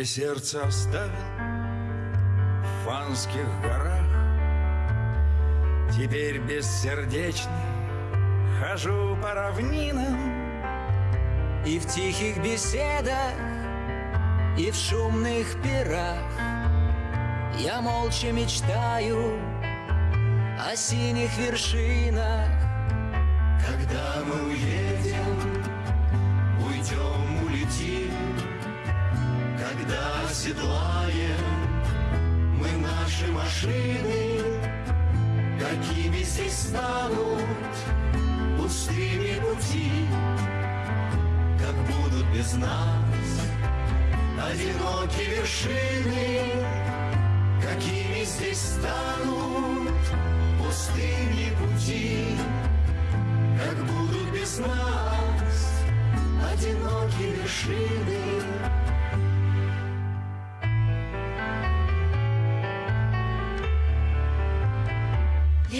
Я сердце оставил в фанских горах. Теперь бессердечный хожу по равнинам И в тихих беседах, и в шумных пирах. Я молча мечтаю о синих вершинах. Когда мы уедем, Когда оседлаем мы наши машины. Какими здесь станут пустыми пути Как будут без нас одинокие вершины? Какими здесь станут пустыни пути Как будут без нас одинокие вершины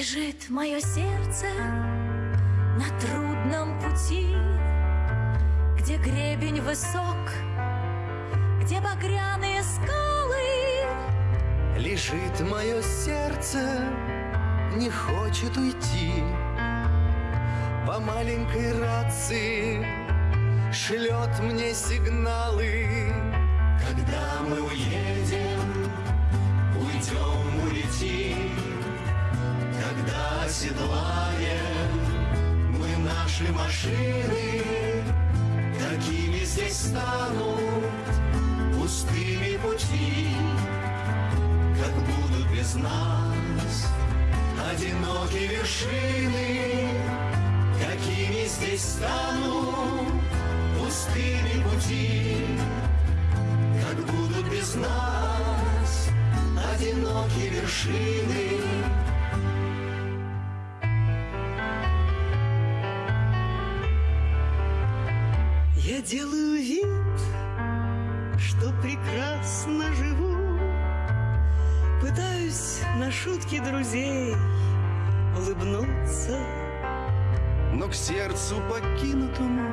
Лежит мое сердце на трудном пути, Где гребень высок, где багряные скалы. Лежит мое сердце, не хочет уйти По маленькой рации шлет мне сигналы Когда мы уедем, оседлаем. Мы наши машины Какими здесь станут пустыми пути. Как будут без нас одинокие вершины Какими здесь станут пустыми пути. Как будут без нас одинокие вершины Делаю вид, что прекрасно живу. Пытаюсь на шутки друзей улыбнуться Но к сердцу покинутому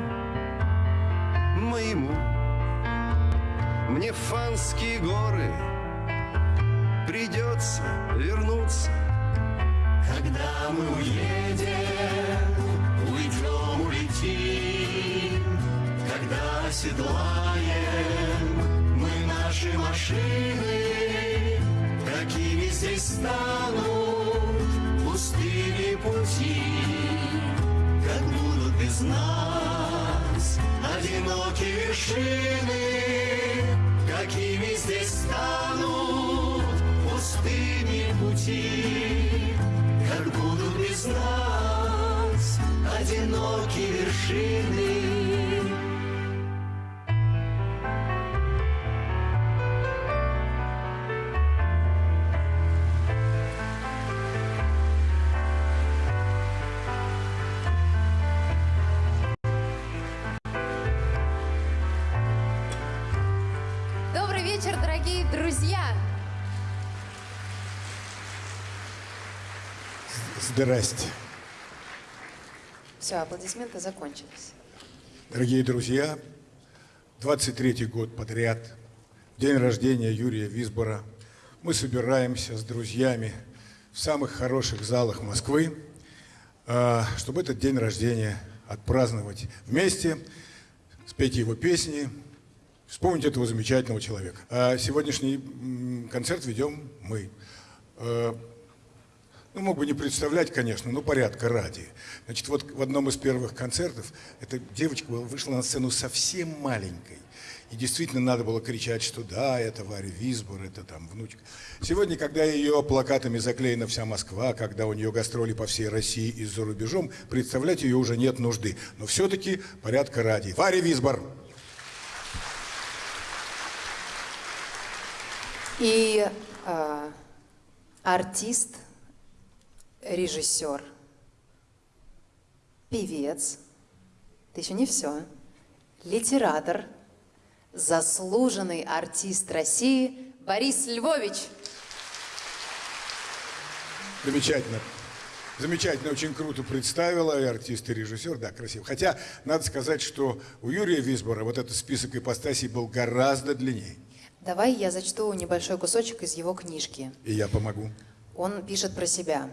моему. Мне в фанские горы придется вернуться. Когда мы уедем, уйдем, улетим оседлаем мы наши машины Какими здесь станут пустыми пути. Как будут без нас одинокие вершины Какими здесь станут пустыми пути. Как будут без нас одинокие вершины Здрасте. Все, аплодисменты закончились. Дорогие друзья, 23-й год подряд, день рождения Юрия Висбора, мы собираемся с друзьями в самых хороших залах Москвы, а, чтобы этот день рождения отпраздновать вместе, спеть его песни, вспомнить этого замечательного человека. А сегодняшний концерт ведем мы. Ну, мог бы не представлять, конечно, но порядка ради. Значит, вот в одном из первых концертов эта девочка вышла на сцену совсем маленькой. И действительно надо было кричать, что да, это Варя Висбор, это там внучка. Сегодня, когда ее плакатами заклеена вся Москва, когда у нее гастроли по всей России и за рубежом, представлять ее уже нет нужды. Но все-таки порядка ради. Варя Висбор! И э, артист, режиссер, певец, это еще не все, литератор, заслуженный артист России Борис Львович. Замечательно. Замечательно, очень круто представила, и артист, и режиссер, да, красиво. Хотя, надо сказать, что у Юрия Висбора вот этот список ипостасей был гораздо длиннее. Давай я зачту небольшой кусочек из его книжки. И я помогу. Он пишет про себя.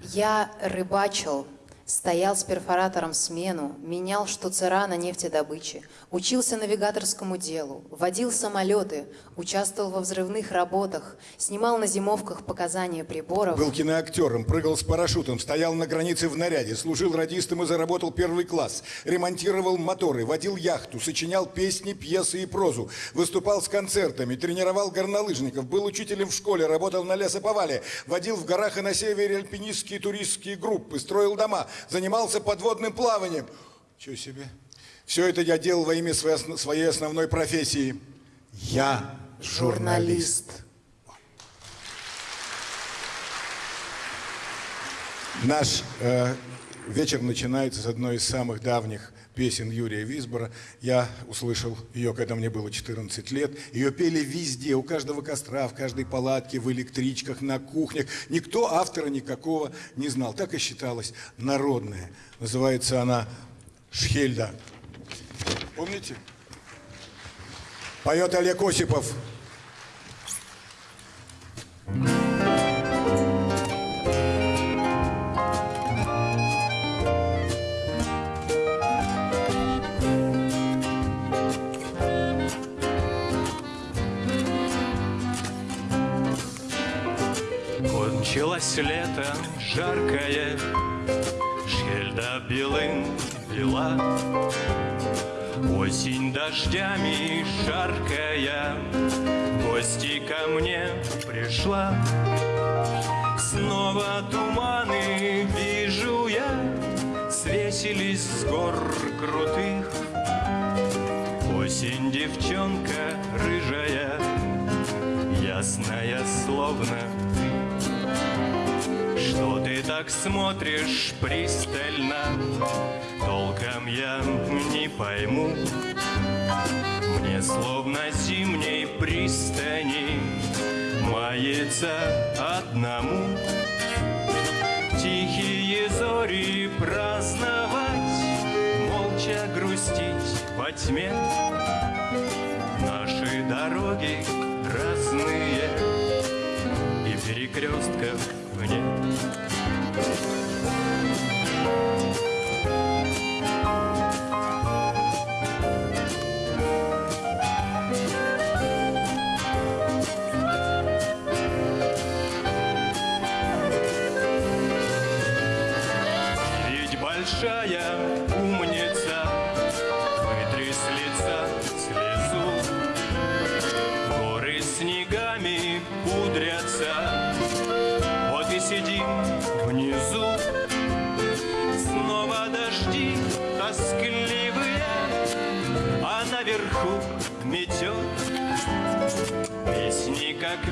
«Я рыбачил, стоял с перфоратором смену, менял штуцера на нефтедобыче, учился навигаторскому делу, водил самолеты, участвовал во взрывных работах, снимал на зимовках показания приборов». Был киноактером, прыгал с парашютом, стоял на границе в наряде, служил радистом и заработал первый класс, ремонтировал моторы, водил яхту, сочинял песни, пьесы и прозу, выступал с концертами, тренировал горнолыжников, был учителем в школе, работал на лесоповале, водил в горах и на севере альпинистские туристские группы, строил дома, занимался подводным плаванием. Чего себе? Все это я делал во имя своей, осно- своей основной профессии. Я журналист. Наш э, вечер начинается с одной из самых давних песен Юрия Висбора. Я услышал ее, когда мне было 14 лет. Ее пели везде, у каждого костра, в каждой палатке, в электричках, на кухнях. Никто автора никакого не знал. Так и считалось народная. Называется она «Шхельда». Помните? Поет Олег Осипов. Кончилось лето жаркое, Шельда белым бела. Осень дождями жаркая, гости ко мне пришла. Снова туманы вижу я, Свесились с гор крутых. Осень девчонка рыжая, Ясная словно что ты так смотришь пристально? Толком я не пойму. Мне словно зимней пристани Мается одному Тихие зори праздновать Молча грустить во тьме Наши дороги разные И перекрестков нет Ведь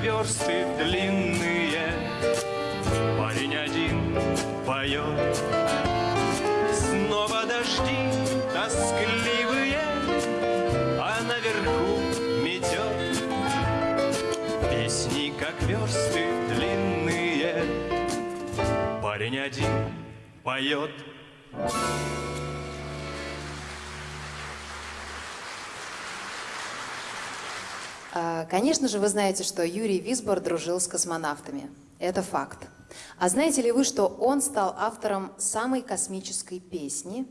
версты длинные. Парень один поет. Снова дожди тоскливые А наверху метет. Песни, как версты длинные. Парень один поет. А, Конечно же, вы знаете, что Юрий Висбор дружил с космонавтами. Это факт. А знаете ли вы, что он стал автором самой космической песни?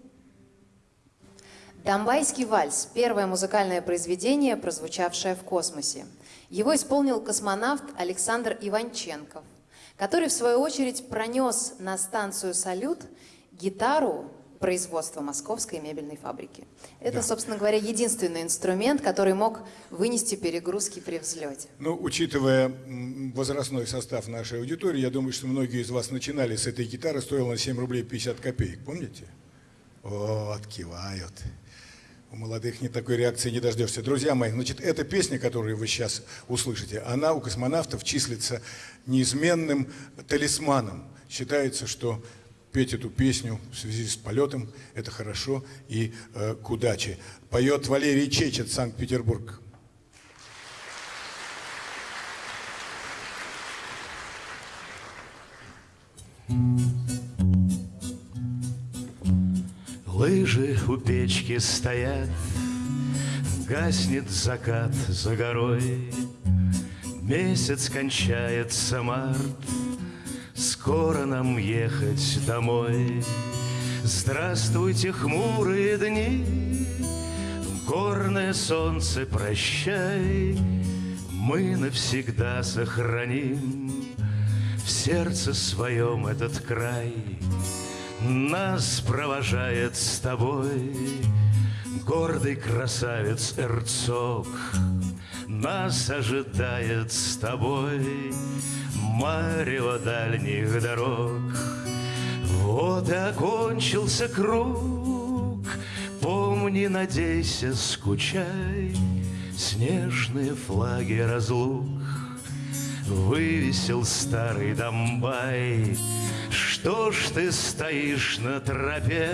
«Донбайский вальс» – первое музыкальное произведение, прозвучавшее в космосе. Его исполнил космонавт Александр Иванченков, который, в свою очередь, пронес на станцию «Салют» гитару производства Московской мебельной фабрики. Это, собственно говоря, единственный инструмент, который мог вынести перегрузки при взлете. Ну, учитывая возрастной состав нашей аудитории, я думаю, что многие из вас начинали с этой гитары, стоила на 7 рублей 50 копеек, помните? Вот, кивают. У молодых не такой реакции не дождешься. Друзья мои, значит, эта песня, которую вы сейчас услышите, она у космонавтов числится неизменным талисманом. Считается, что петь эту песню в связи с полетом – это хорошо и э, к удаче. Поет Валерий Чечет, Санкт-Петербург. Лыжи у печки стоят, Гаснет закат за горой, Месяц кончается март, Скоро нам ехать домой. Здравствуйте, хмурые дни, Горное солнце, прощай, Мы навсегда сохраним В сердце своем этот край. Нас провожает с тобой Гордый красавец Эрцог Нас ожидает с тобой Марево дальних дорог. Вот и окончился круг. Помни, надейся, скучай. Снежные флаги разлук. Вывесил старый Домбай. Что ж ты стоишь на тропе?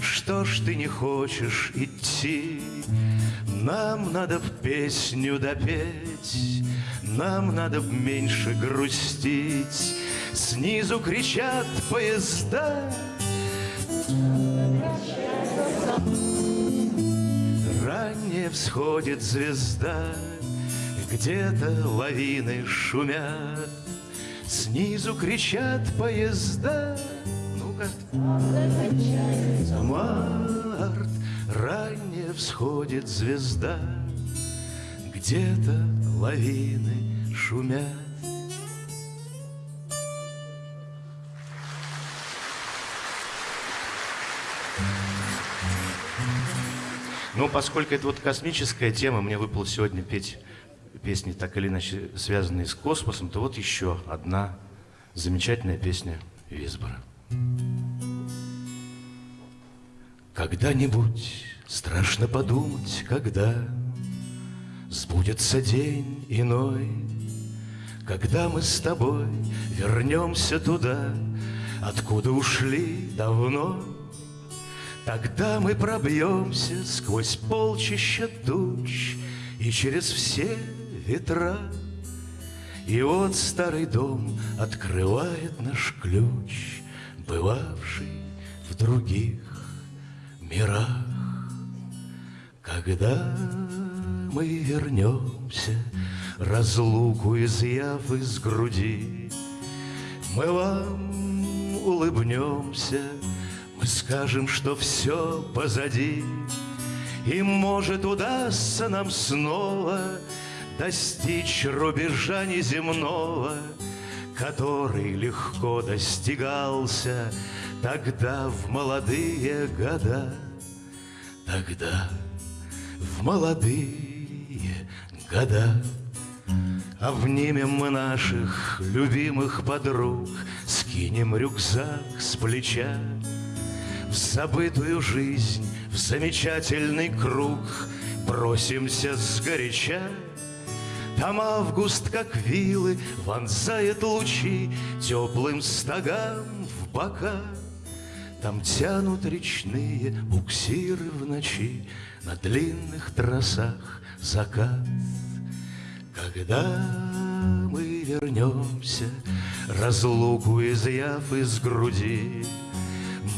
Что ж ты не хочешь идти? Нам надо б песню допеть, Нам надо меньше грустить. Снизу кричат поезда, Ранее всходит звезда, Где-то лавины шумят, Снизу кричат поезда. Ну-ка. Март, ранее всходит звезда, Где-то лавины шумят. Ну, поскольку это вот космическая тема, мне выпало сегодня петь песни, так или иначе связанные с космосом, то вот еще одна замечательная песня Висбора. Когда-нибудь страшно подумать, когда Сбудется день иной, Когда мы с тобой вернемся туда, Откуда ушли давно. Тогда мы пробьемся сквозь полчища туч И через все ветра. И вот старый дом открывает наш ключ, Бывавший в других мирах. Когда мы вернемся, разлуку изъяв из груди, Мы вам улыбнемся, мы скажем, что все позади, И, может, удастся нам снова Достичь рубежа неземного, Который легко достигался Тогда в молодые года, Тогда в молодые года. Обнимем мы наших любимых подруг, Скинем рюкзак с плеча В забытую жизнь, в замечательный круг Бросимся сгоряча там август, как вилы, вонзает лучи Теплым стогам в бока. Там тянут речные буксиры в ночи На длинных трассах закат. Когда мы вернемся, разлуку изъяв из груди,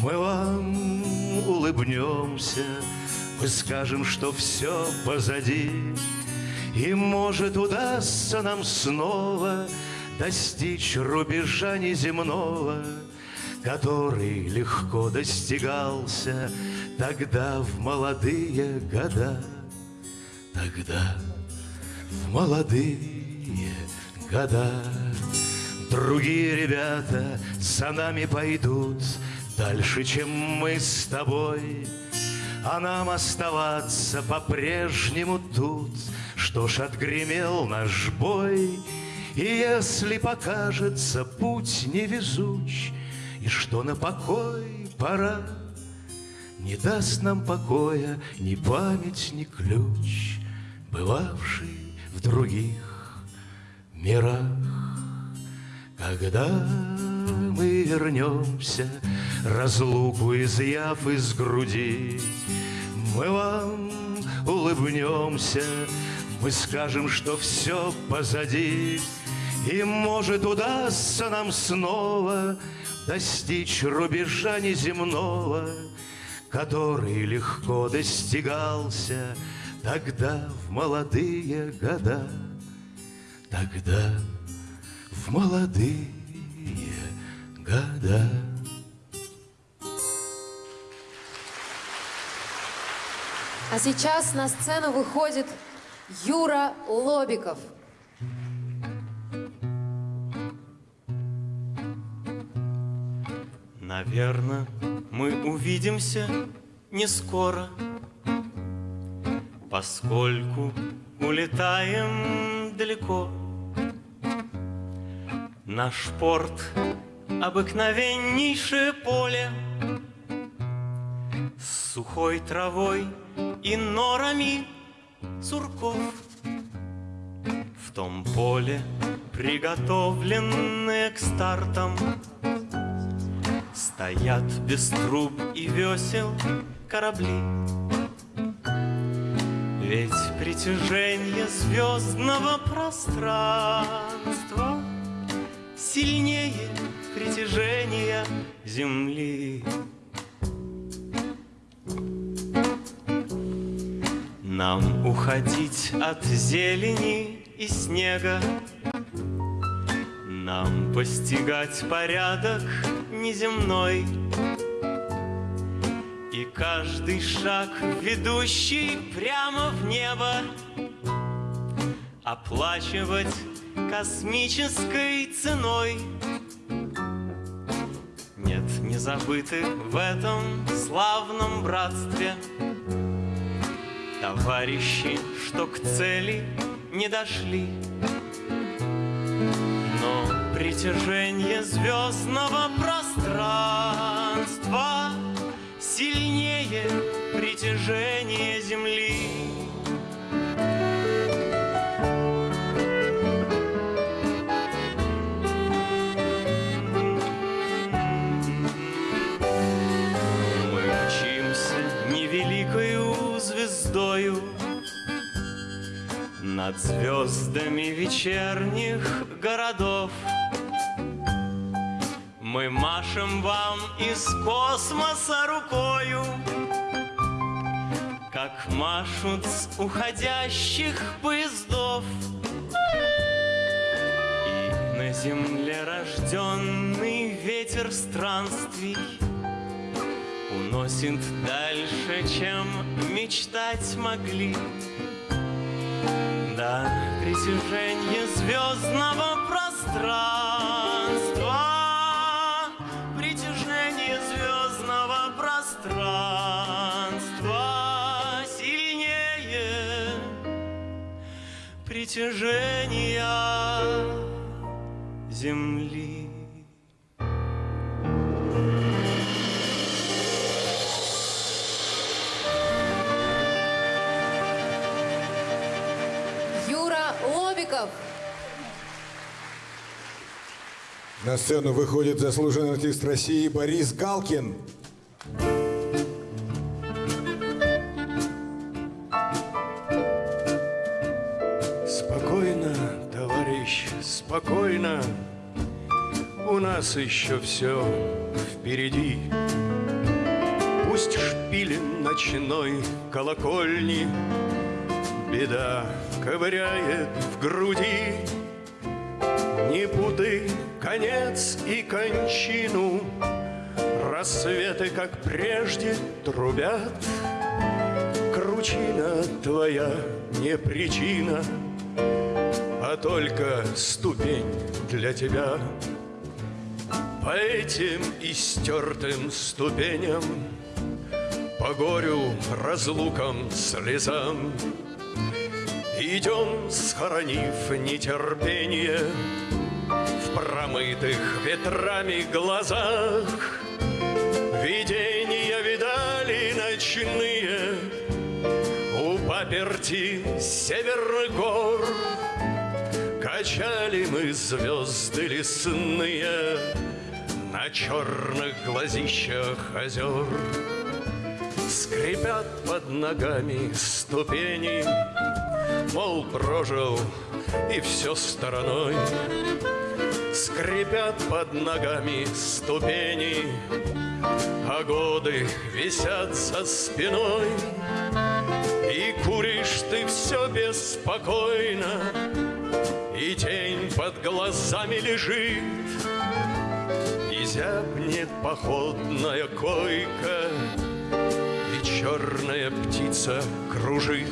Мы вам улыбнемся, мы скажем, что все позади, и, может, удастся нам снова Достичь рубежа неземного, Который легко достигался Тогда в молодые года. Тогда в молодые года. Другие ребята за нами пойдут Дальше, чем мы с тобой, А нам оставаться по-прежнему тут — что ж, отгремел наш бой, И если покажется путь невезуч, И что на покой пора, Не даст нам покоя ни память, ни ключ, Бывавший в других мирах. Когда мы вернемся, разлуку изъяв из груди, Мы вам улыбнемся, мы скажем, что все позади, И, может, удастся нам снова Достичь рубежа неземного, Который легко достигался тогда в молодые года, тогда в молодые года. А сейчас на сцену выходит Юра Лобиков. Наверное, мы увидимся не скоро, Поскольку улетаем далеко. Наш порт — обыкновеннейшее поле С сухой травой и норами сурков. В том поле, приготовленные к стартам, Стоят без труб и весел корабли. Ведь притяжение звездного пространства Сильнее притяжения Земли. Нам уходить от зелени и снега, Нам постигать порядок неземной, И каждый шаг, ведущий прямо в небо, Оплачивать космической ценой. Нет, не забыты в этом славном братстве Товарищи, что к цели не дошли. Но притяжение звездного пространства Сильнее притяжения Земли. Мы мчимся невеликою звездою Над звездами вечерних городов Мы машем вам из космоса рукою Как машут с уходящих поездов И на земле рожденный ветер странствий Уносит дальше, чем мечтать могли. Да, притяжение звездного пространства, притяжения Земли. Юра Лобиков. На сцену выходит заслуженный артист России Борис Галкин. Спокойно, спокойно. У нас еще все впереди. Пусть шпилен ночной колокольни Беда ковыряет в груди. Не путай конец и кончину, Рассветы, как прежде, трубят. Кручина твоя не причина, А только ступень для тебя. По этим истертым ступеням, По горю, разлукам, слезам, Идем, схоронив нетерпение В промытых ветрами глазах. Видения видали ночные У паперти северных гор. Качали мы звезды лесные На черных глазищах озер. Скрипят под ногами ступени, Мол, прожил и все стороной. Скрипят под ногами ступени, А годы висят за спиной. И куришь ты все беспокойно, И тень под глазами лежит, И зябнет походная койка, И черная птица кружит.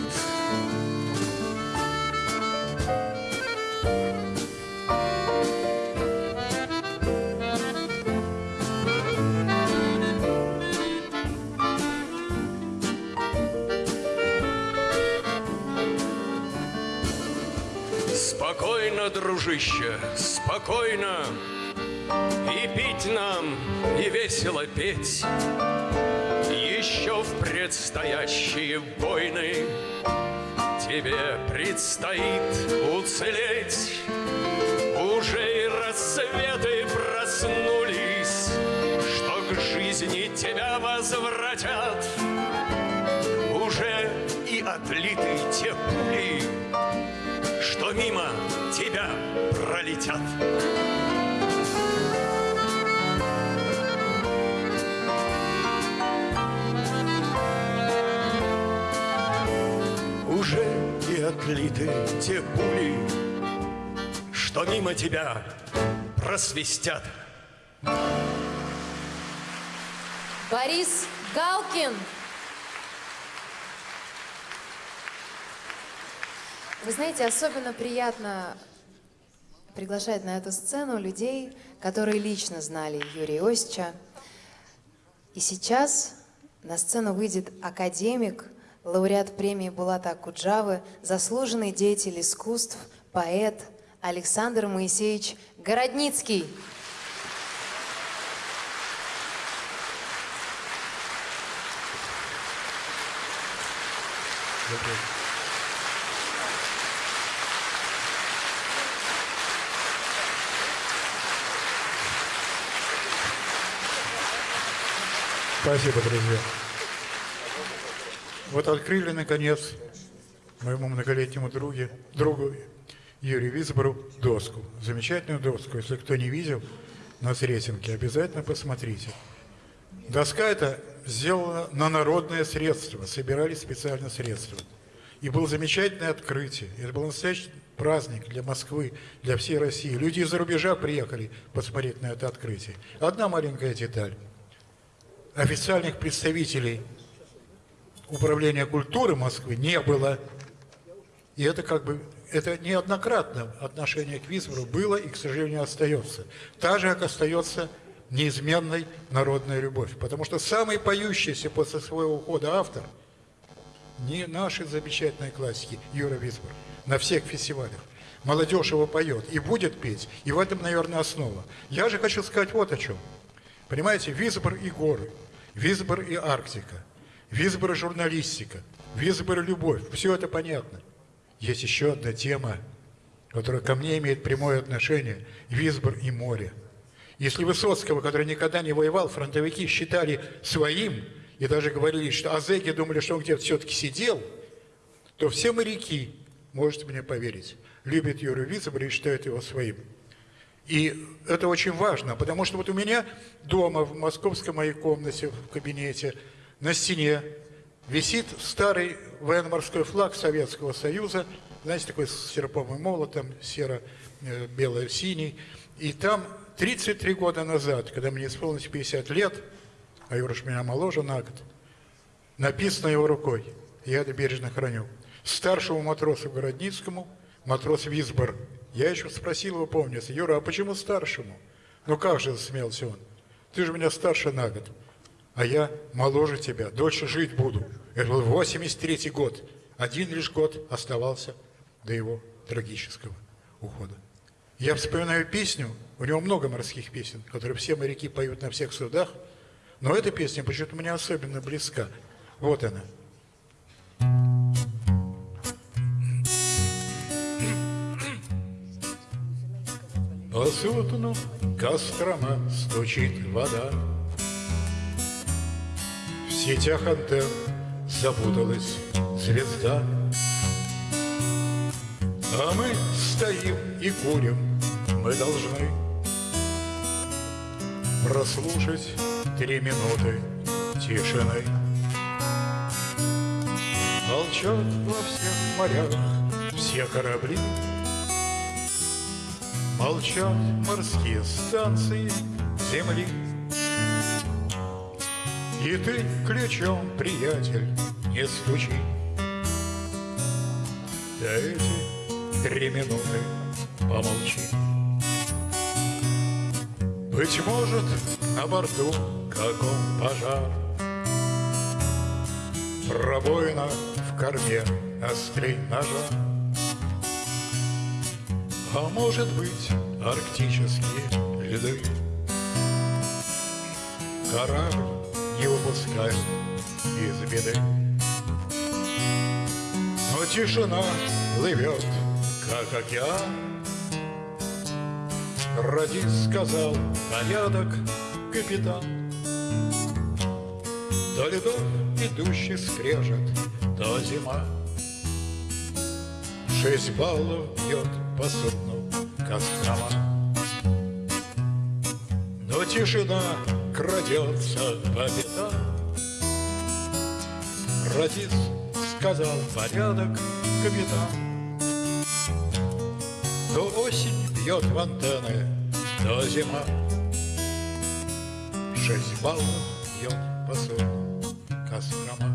Спокойно, дружище, спокойно. И пить нам, и весело петь. Еще в предстоящие войны Тебе предстоит уцелеть. Уже и рассветы проснулись Что к жизни тебя возвратят. Уже и отлиты те пули тебя пролетят. Уже и отлиты те пули, что мимо тебя просвистят. Борис Галкин. Вы знаете, особенно приятно приглашать на эту сцену людей, которые лично знали Юрия Осича. И сейчас на сцену выйдет академик, лауреат премии Булата Акуджавы, заслуженный деятель искусств, поэт Александр Моисеевич Городницкий. Спасибо, друзья. Вот открыли, наконец, моему многолетнему друге, другу Юрию Висбору доску. Замечательную доску. Если кто не видел на Сретенке, обязательно посмотрите. Доска эта сделана на народное средство. Собирали специально средства. И было замечательное открытие. Это был настоящий праздник для Москвы, для всей России. Люди из-за рубежа приехали посмотреть на это открытие. Одна маленькая деталь официальных представителей Управления культуры Москвы не было. И это как бы, это неоднократно отношение к Висбору было и, к сожалению, остается. Так же, как остается неизменной народная любовь. Потому что самый поющийся после своего ухода автор не наши замечательные классики Юра Висбор на всех фестивалях. Молодежь его поет и будет петь, и в этом, наверное, основа. Я же хочу сказать вот о чем. Понимаете, Висбор и горы – Висбор и Арктика, Висбор и журналистика, Висбор и любовь. Все это понятно. Есть еще одна тема, которая ко мне имеет прямое отношение. Висбор и море. Если Высоцкого, который никогда не воевал, фронтовики считали своим, и даже говорили, что азеки думали, что он где-то все-таки сидел, то все моряки, можете мне поверить, любят Юрию Висбора и считают его своим. И это очень важно, потому что вот у меня дома, в московской моей комнате, в кабинете, на стене висит старый военно-морской флаг Советского Союза, знаете, такой с серповым молотом, серо-бело-синий. И там 33 года назад, когда мне исполнилось 50 лет, а Юрош меня моложе на год, написано его рукой, я это бережно храню, старшему матросу Городницкому, матрос Висбор, я еще спросил его, помнится, Юра, а почему старшему? Ну как же, засмеялся он. Ты же меня старше на год, а я моложе тебя, дольше жить буду. Это был 83 год. Один лишь год оставался до его трагического ухода. Я вспоминаю песню, у него много морских песен, которые все моряки поют на всех судах, но эта песня почему-то мне особенно близка. Вот она. По судну Кострома стучит вода. В сетях антенн запуталась звезда. А мы стоим и курим, мы должны Прослушать три минуты тишины. Молчат во всех морях все корабли, Молчат морские станции земли. И ты ключом, приятель, не стучи. Да эти три минуты помолчи. Быть может, на борту каком пожар, Пробоина в корме острей ножа. А может быть, арктические льды Корабль не выпускает из беды. Но тишина плывет, как океан. Радис сказал порядок, капитан. До льдов идущий скрежет, то зима. Шесть баллов бьет по судну Кострома. Но тишина крадется по пятам. Радис сказал порядок, капитан. То осень бьет в антенны, то зима. Шесть баллов бьет по судну.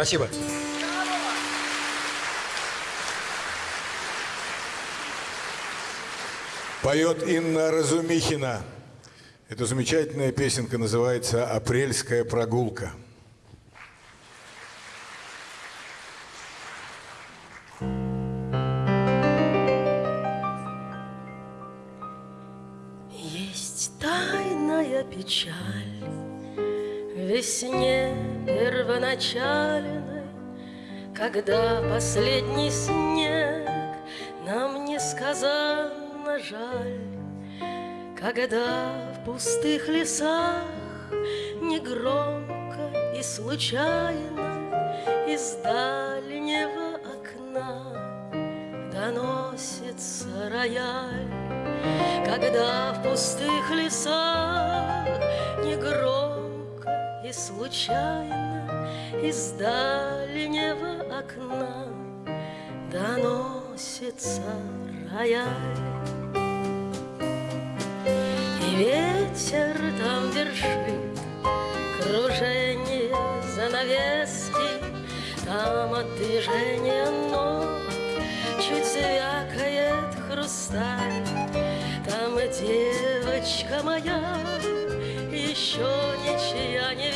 Спасибо. Поет Инна Разумихина. Эта замечательная песенка называется «Апрельская прогулка». Первоначальной, Когда последний снег нам несказанно жаль, Когда в пустых лесах негромко и случайно Из дальнего окна доносится рояль. Когда в пустых лесах негромко и случайно из дальнего окна доносится рояль. И ветер там вершит кружение занавески, там от движения ног чуть звякает хрусталь. Там девочка моя, еще ничья невеста,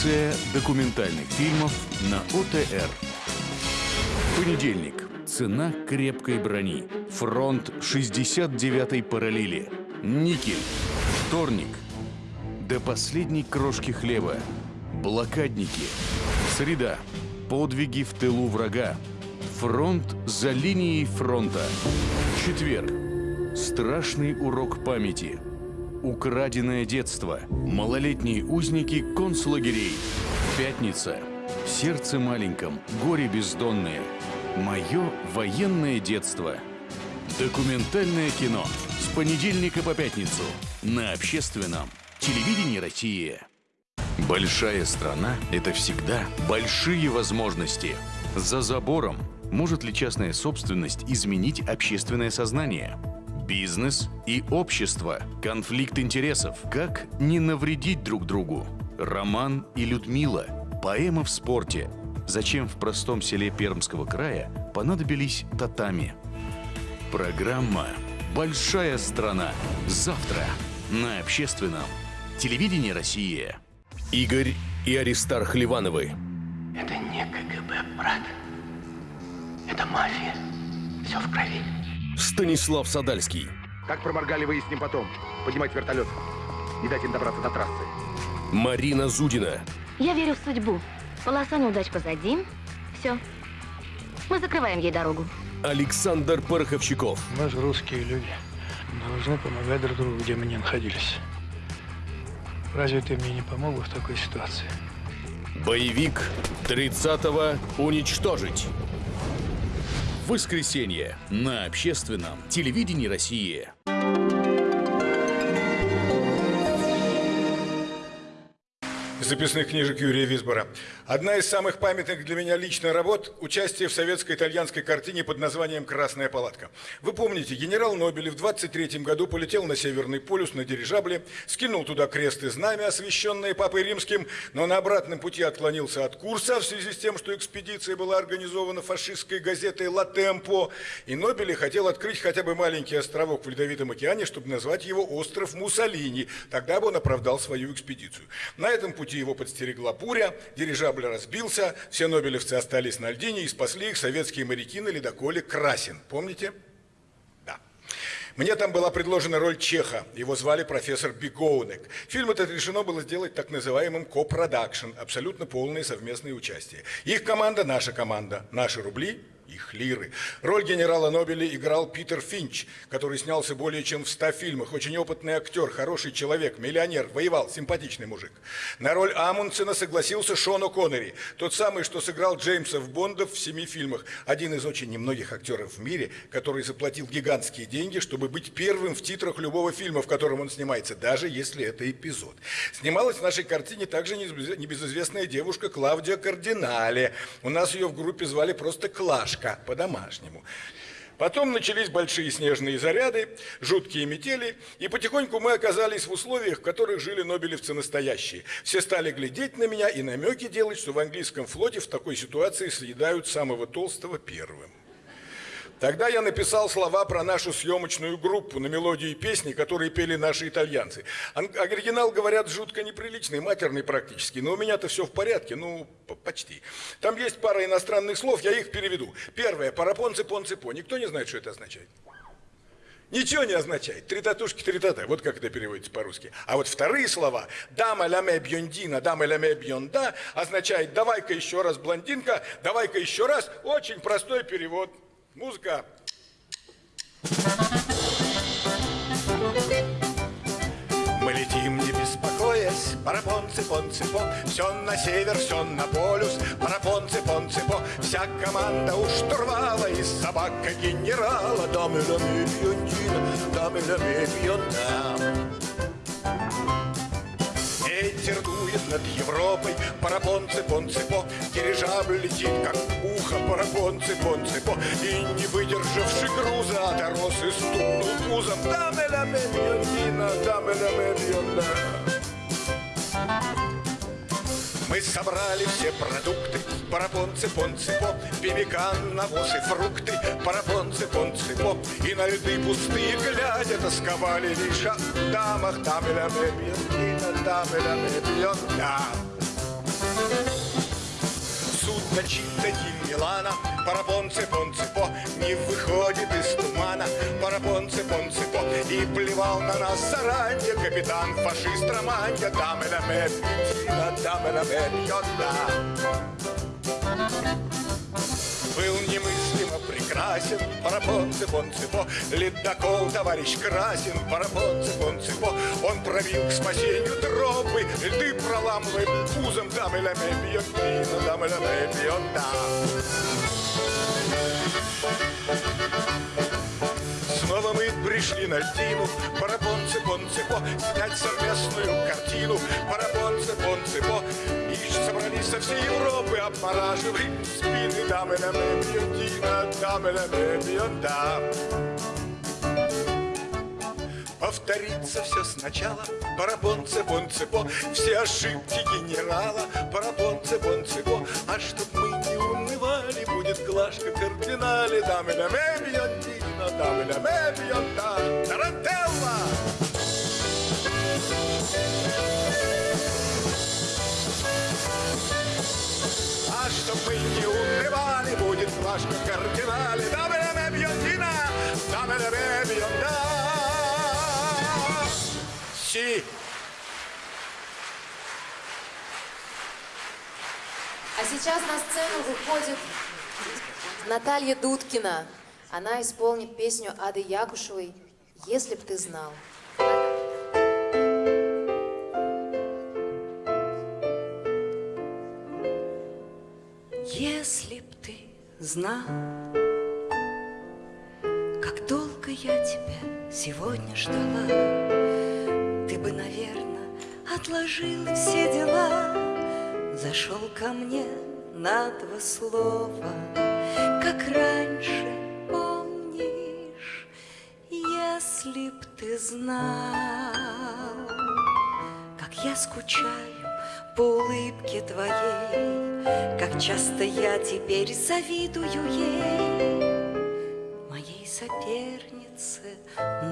Коллекция документальных фильмов на ОТР. Понедельник. Цена крепкой брони. Фронт 69-й параллели. Никель. Вторник. До последней крошки хлеба. Блокадники. Среда. Подвиги в тылу врага. Фронт за линией фронта. Четверг. Страшный урок памяти. Украденное детство. Малолетние узники концлагерей. Пятница. Сердце маленьком. Горе бездонное. Мое военное детство. Документальное кино. С понедельника по пятницу. На общественном. Телевидении России. Большая страна – это всегда большие возможности. За забором может ли частная собственность изменить общественное сознание? Бизнес и общество. Конфликт интересов. Как не навредить друг другу? Роман и Людмила. Поэма в спорте. Зачем в простом селе Пермского края понадобились татами? Программа «Большая страна». Завтра на общественном. Телевидение России. Игорь и Аристарх Ливановы. Это не КГБ, брат. Это мафия. Все в крови. Станислав Садальский. Как проморгали, выясним потом. Поднимать вертолет. Не дать им добраться до трассы. Марина Зудина. Я верю в судьбу. Полоса неудач позади. Все. Мы закрываем ей дорогу. Александр Пороховщиков. Мы же русские люди. Должны помогать друг другу, где мы не находились. Разве ты мне не помог в такой ситуации? Боевик 30-го уничтожить. Воскресенье на общественном телевидении России. Записных книжек Юрия Висбора. Одна из самых памятных для меня лично работ – участие в советско-итальянской картине под названием «Красная палатка». Вы помните, генерал Нобелев в 23 году полетел на Северный полюс на дирижабле, скинул туда крест и знамя, освященные Папой Римским, но на обратном пути отклонился от курса в связи с тем, что экспедиция была организована фашистской газетой «Ла Темпо», и Нобеле хотел открыть хотя бы маленький островок в Ледовитом океане, чтобы назвать его «Остров Муссолини». Тогда бы он оправдал свою экспедицию. На этом пути его подстерегла буря, дирижабль разбился, все нобелевцы остались на льдине и спасли их советские моряки на ледоколе «Красин». Помните? Мне там была предложена роль Чеха, его звали профессор Бигоунек. Фильм этот решено было сделать так называемым ко-продакшн, абсолютно полное совместное участие. Их команда – наша команда, наши рубли – их лиры. Роль генерала Нобеля играл Питер Финч, который снялся более чем в ста фильмах. Очень опытный актер, хороший человек, миллионер, воевал, симпатичный мужик. На роль Амундсена согласился Шон О'Коннери, тот самый, что сыграл Джеймса в Бондов в семи фильмах. Один из очень немногих актеров в мире, который заплатил гигантские деньги, чтобы быть первым в титрах любого фильма, в котором он снимается, даже если это эпизод. Снималась в нашей картине также небезызвестная девушка Клавдия Кардинале. У нас ее в группе звали просто Клашка мешка по-домашнему. Потом начались большие снежные заряды, жуткие метели, и потихоньку мы оказались в условиях, в которых жили нобелевцы настоящие. Все стали глядеть на меня и намеки делать, что в английском флоте в такой ситуации съедают самого толстого первым. Тогда я написал слова про нашу съемочную группу на мелодии песни, которые пели наши итальянцы. Оригинал, говорят, жутко неприличный, матерный практически, но у меня-то все в порядке, ну, почти. Там есть пара иностранных слов, я их переведу. Первое, парапонцы, понцы, по. Никто не знает, что это означает? Ничего не означает. Три татушки, три тата. Вот как это переводится по-русски. А вот вторые слова «дама ляме бьондина», «дама ляме бьонда» означает «давай-ка еще раз, блондинка», «давай-ка еще раз». Очень простой перевод. Музыка. Мы летим, не беспокоясь, парапон, цепон, цепо, Все на север, все на полюс, парапон, цепон, цепо, Вся команда у штурвала и собака генерала. Дамы, дамы, бьондина, дамы, дамы, бьонда. Ветер дует над Европой, парапон, цепон, цепо, Дирижабль летит, как ухо, парапон, цепон, цепо, И, не выдержавши груза, оторос и стукнул пузом. Даме ля мебьонина, даме ля мебьонда. Мы собрали все продукты, парапон, цепон, цепо, Пемикан, навоз и фрукты, парапон, цепон, цепо, И на льды пустые глядя тосковали. Лишь о дамах, там и ля мебьон, там и ля мебьон, да. Дольчита Ди Милана, Парапонце Понцепо не выходит из тумана. Парапонце Понцепо и плевал на нас заранее капитан фашист Романья. Даме ля ме пятина, даме ля ме пьета. Был прекрасен Парапонце Понцепо, ледокол товарищ Красин, Парапонце Понцепо, он пробил к спасению тропы, льды проламывает пузом, дамы ля ме пьет вино, дамы ля ме пьет да. Снова мы пришли на льдину, Парапонце Понцепо, снять совместную картину, Парапонце Понцепо, и собрались со всей Европы, обмораживаем спины, дамы ме пьет вино, дамы ме пьет да. Повторится все сначала. Парапонце, понцепо. Все ошибки генерала. Парапонце, понцепо. А чтоб мы не унывали Будет глажка кардинале. Дамы ля ме бьет Дина Дамы ля ме бьет Тарантелла А чтоб мы не унывали Будет глажка кардинале Дамы ля ме бьет Дина Дамы ля ме бьет да Си А сейчас на сцену выходит Наталья Дудкина. Она исполнит песню Ады Якушевой «Если б ты знал». Если б ты знал, как долго я тебя сегодня ждала, ты бы, наверное, отложил все дела, зашел ко мне на два слова, как раньше, помнишь, если б ты знал, как я скучаю по улыбке твоей, как часто я теперь завидую ей, моей сопернице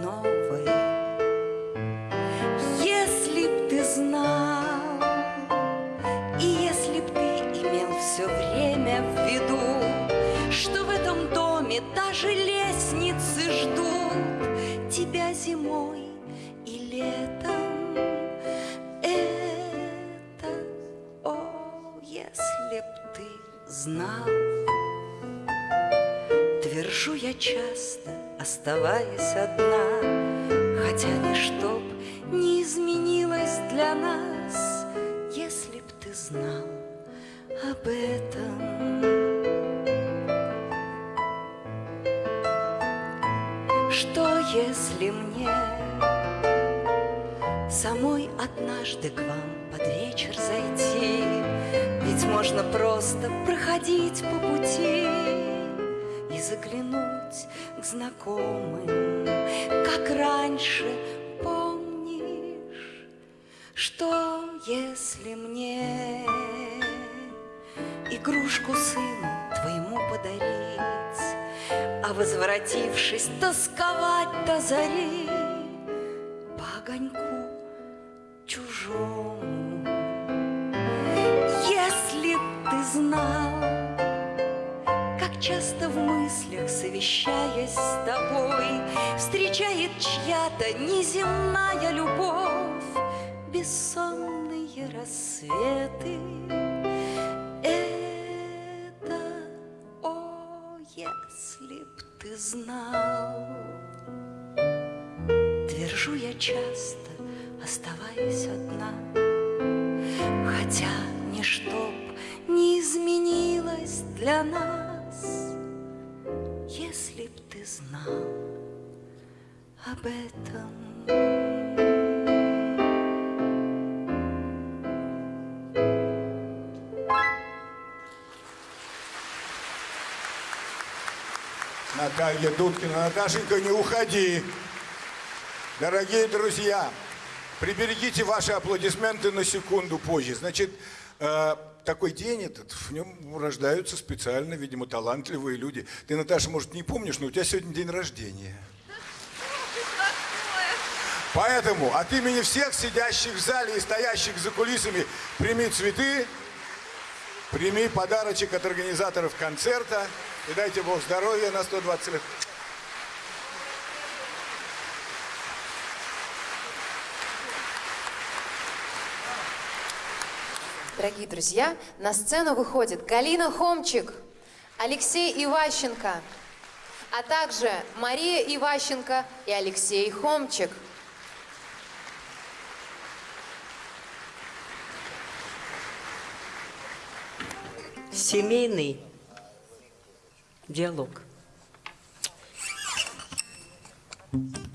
новой. Если б ты знал, и если б ты имел все время в виду, что в этом доме даже лестницы ждут тебя зимой и летом, если б ты знал. Твержу я часто, оставаясь одна, Хотя ничто б не изменилось для нас, Если б ты знал об этом. Что если мне самой однажды к вам под вечер зайти? Ведь можно просто проходить по пути и заглянуть к знакомым, как раньше, помнишь, что если мне игрушку сыну твоему подарить, а возвратившись тосковать до зари по огоньку чужому. Совещаясь с тобой, Встречает чья-то неземная любовь Бессонные рассветы. Это, о, если б ты знал. Твержу я часто, оставаясь одна, Хотя ничто б не изменилось для нас, Если б ты знал об этом. Наталья Дудкина. Наташенька, не уходи. Дорогие друзья, приберегите ваши аплодисменты на секунду позже. Значит, э, такой день этот, в нем рождаются специально, видимо, талантливые люди. Ты, Наташа, может, не помнишь, но у тебя сегодня день рождения. Поэтому от имени всех сидящих в зале и стоящих за кулисами прими цветы Прими подарочек от организаторов концерта и дайте Бог здоровья на 120 лет. Дорогие друзья, на сцену выходит Галина Хомчик, Алексей Иващенко, а также Мария Иващенко и Алексей Хомчик. Семейный диалог. Что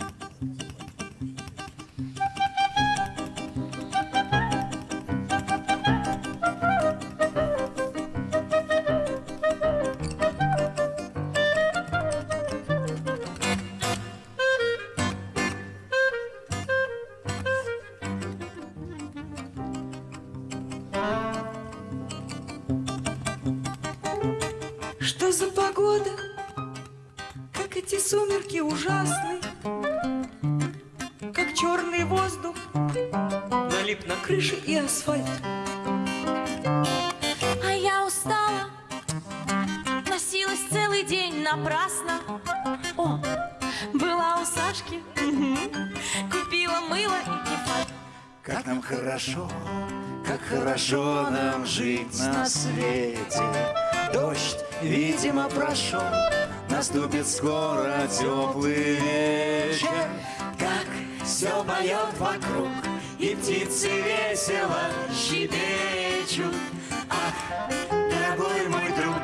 Крыше и асфальт А я устала, носилась целый день напрасно. О, была у Сашки, купила мыло и кефаль. Как нам хорошо, как хорошо нам жить на свете. Дождь, видимо, прошел, наступит скоро теплый вечер. Как все поет вокруг, и птицы весело щебечут. Ах, дорогой мой друг,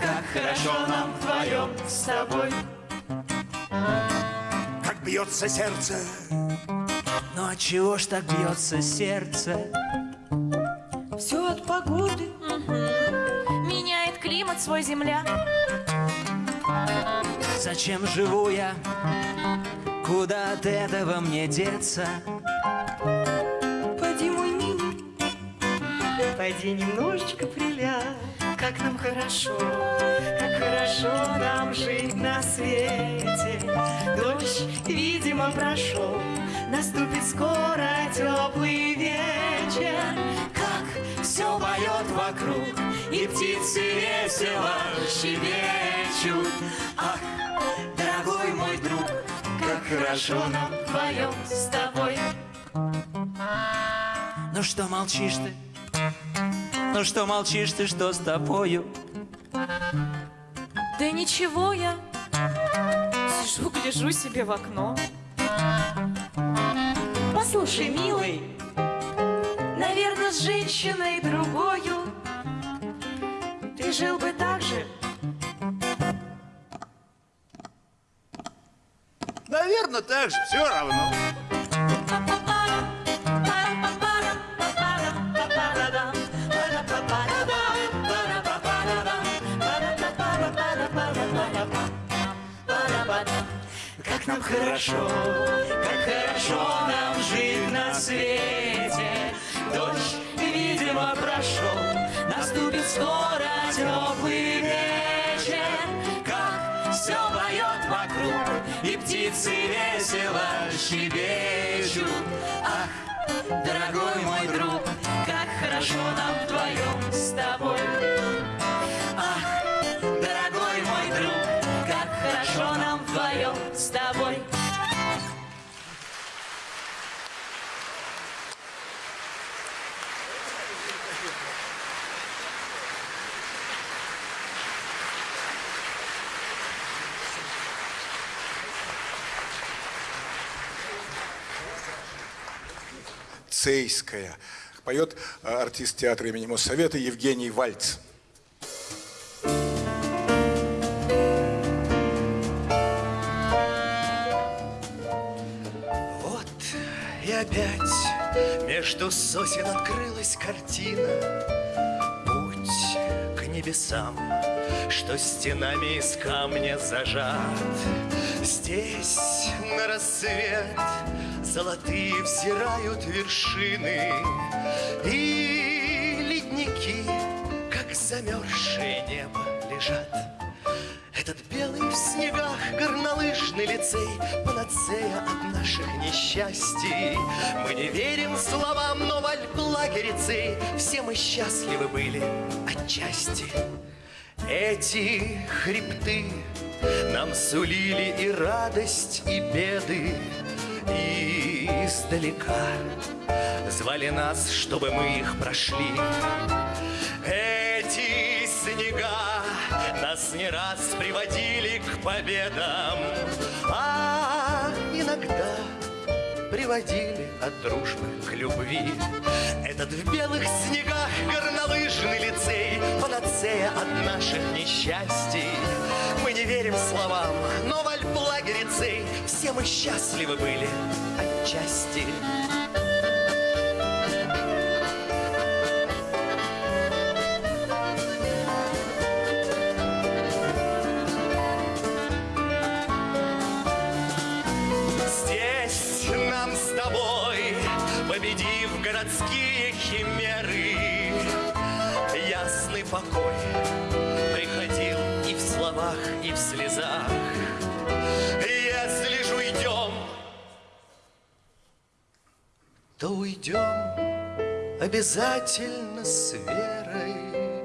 как хорошо нам вдвоем с тобой. Как бьется сердце, Ну а чего ж так бьется сердце? Все от погоды Меняет климат свой земля. Зачем живу я? Куда от этого мне деться? Пойди немножечко приляг Как нам хорошо, как хорошо нам жить на свете. Дождь, видимо, прошел, наступит скоро теплый вечер. Как все поет вокруг, и птицы весело щебечут. Ах, дорогой мой друг, как хорошо нам Вдвоем с тобой. Ну что молчишь ты? Ну что молчишь ты, что с тобою? Да ничего я сижу, гляжу себе в окно. Послушай, милый, наверное, с женщиной другою ты жил бы так же. наверное, так же, все равно. Как нам хорошо, как хорошо нам жить на свете. Дождь, видимо, прошел, наступит скоро теплый вечер. Как все поет вокруг, и птицы весело щебечут. Ах, дорогой мой друг, как хорошо нам вдвоем с тобой. Цейская. Поет э, артист театра имени Моссовета Евгений Вальц. Вот и опять между сосен открылась картина. Путь к небесам, что стенами из камня зажат. Здесь на рассвет золотые взирают вершины И ледники, как замерзшее небо, лежат. Этот белый в снегах горнолыжный лицей, панацея от наших несчастий. Мы не верим словам, но в альплагере цей все мы счастливы были отчасти. Эти хребты нам сулили и радость, и беды, издалека звали нас, чтобы мы их прошли. Эти снега нас не раз приводили к победам, а иногда приводили от дружбы к любви. Этот в белых снегах горнолыжный лицей, панацея от наших несчастий. Не верим словам, но в альплагере цей все мы счастливы были отчасти. Слезах. Если ж уйдем, то уйдем обязательно с верой,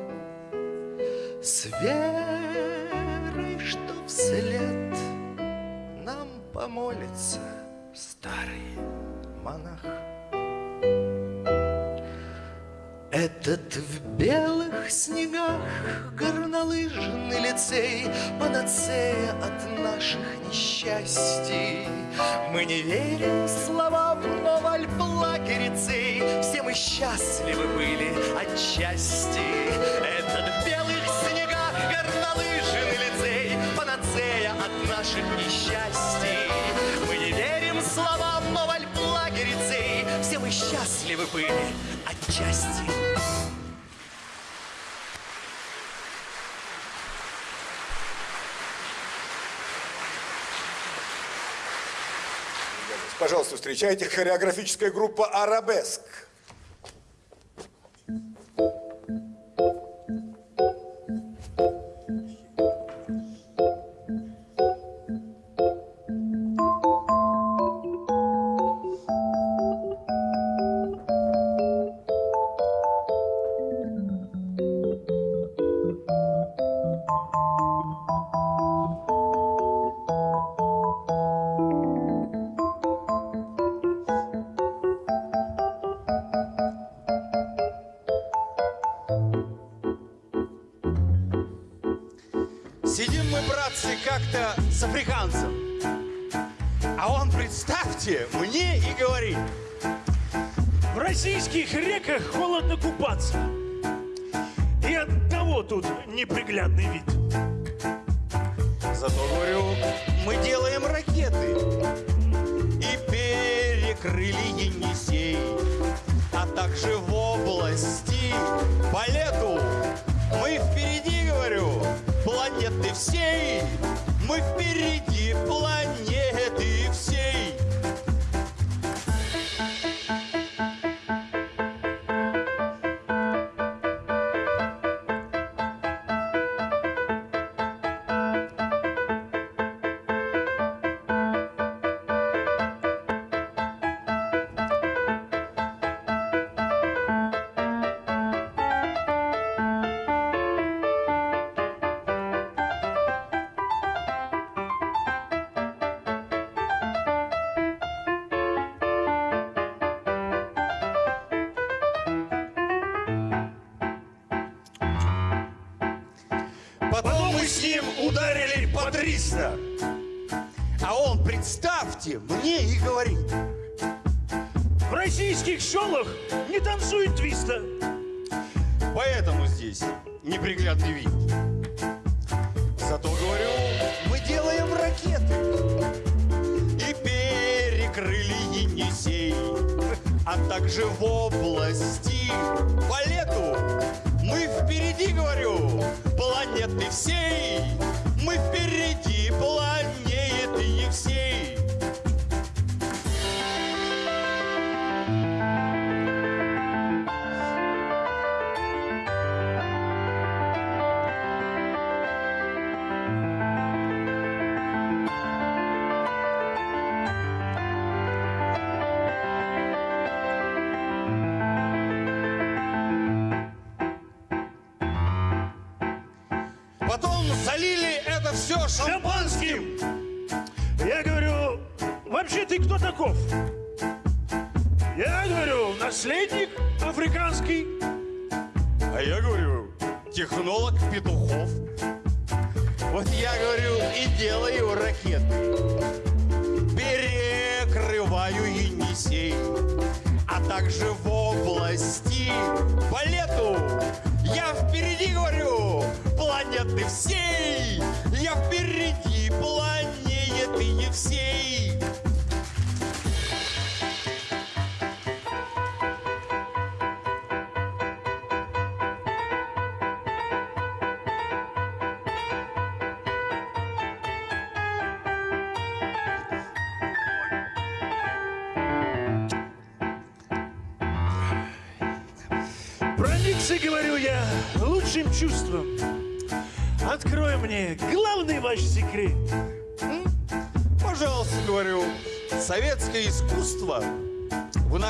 с верой, что вслед нам помолится старый монах. Этот в белых снегах горнолыжный лицей, панацея от наших несчастий. Мы не верим словам, но в альплагере цей все мы счастливы были отчасти. Этот в белых снегах горнолыжный лицей, панацея от наших несчастий. Мы не верим словам, но в альплагере цей все мы счастливы были отчасти. Пожалуйста, встречайте хореографическая группа «Арабеск».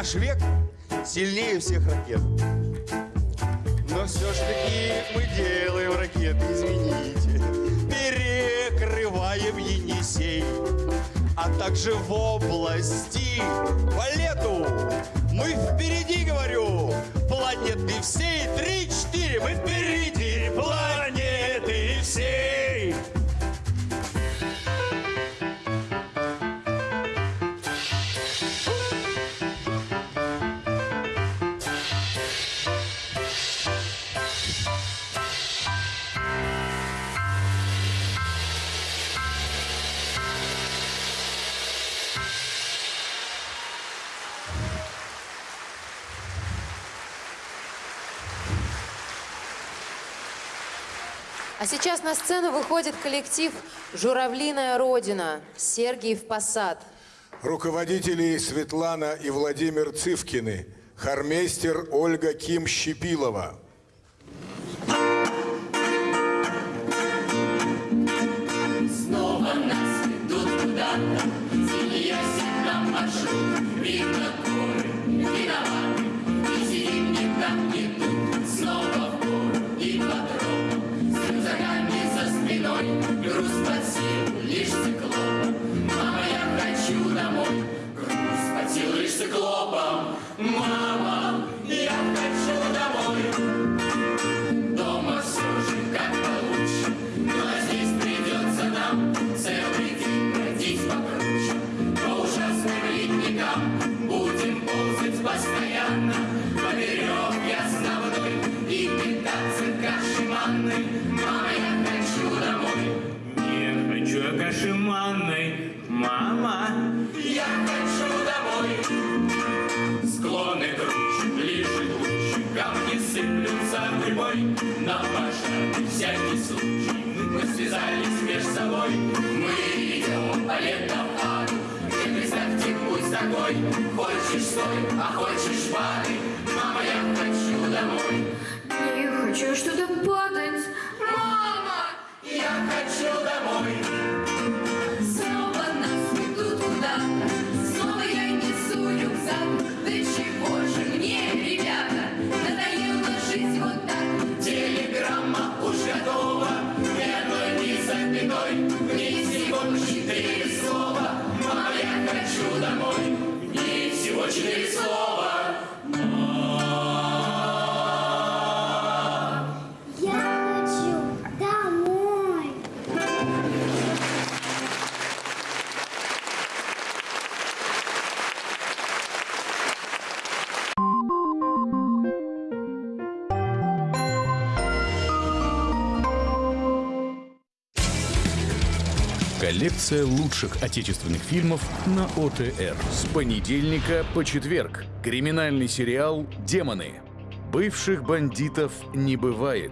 наш век сильнее всех ракет. Но все ж таки мы делаем ракеты, извините, перекрываем Енисей, а также в области Валерия. сейчас на сцену выходит коллектив «Журавлиная Родина» Сергиев Посад. Руководители Светлана и Владимир Цывкины, хормейстер Ольга Ким-Щепилова. Лекция лучших отечественных фильмов на ОТР. С понедельника по четверг. Криминальный сериал «Демоны». Бывших бандитов не бывает.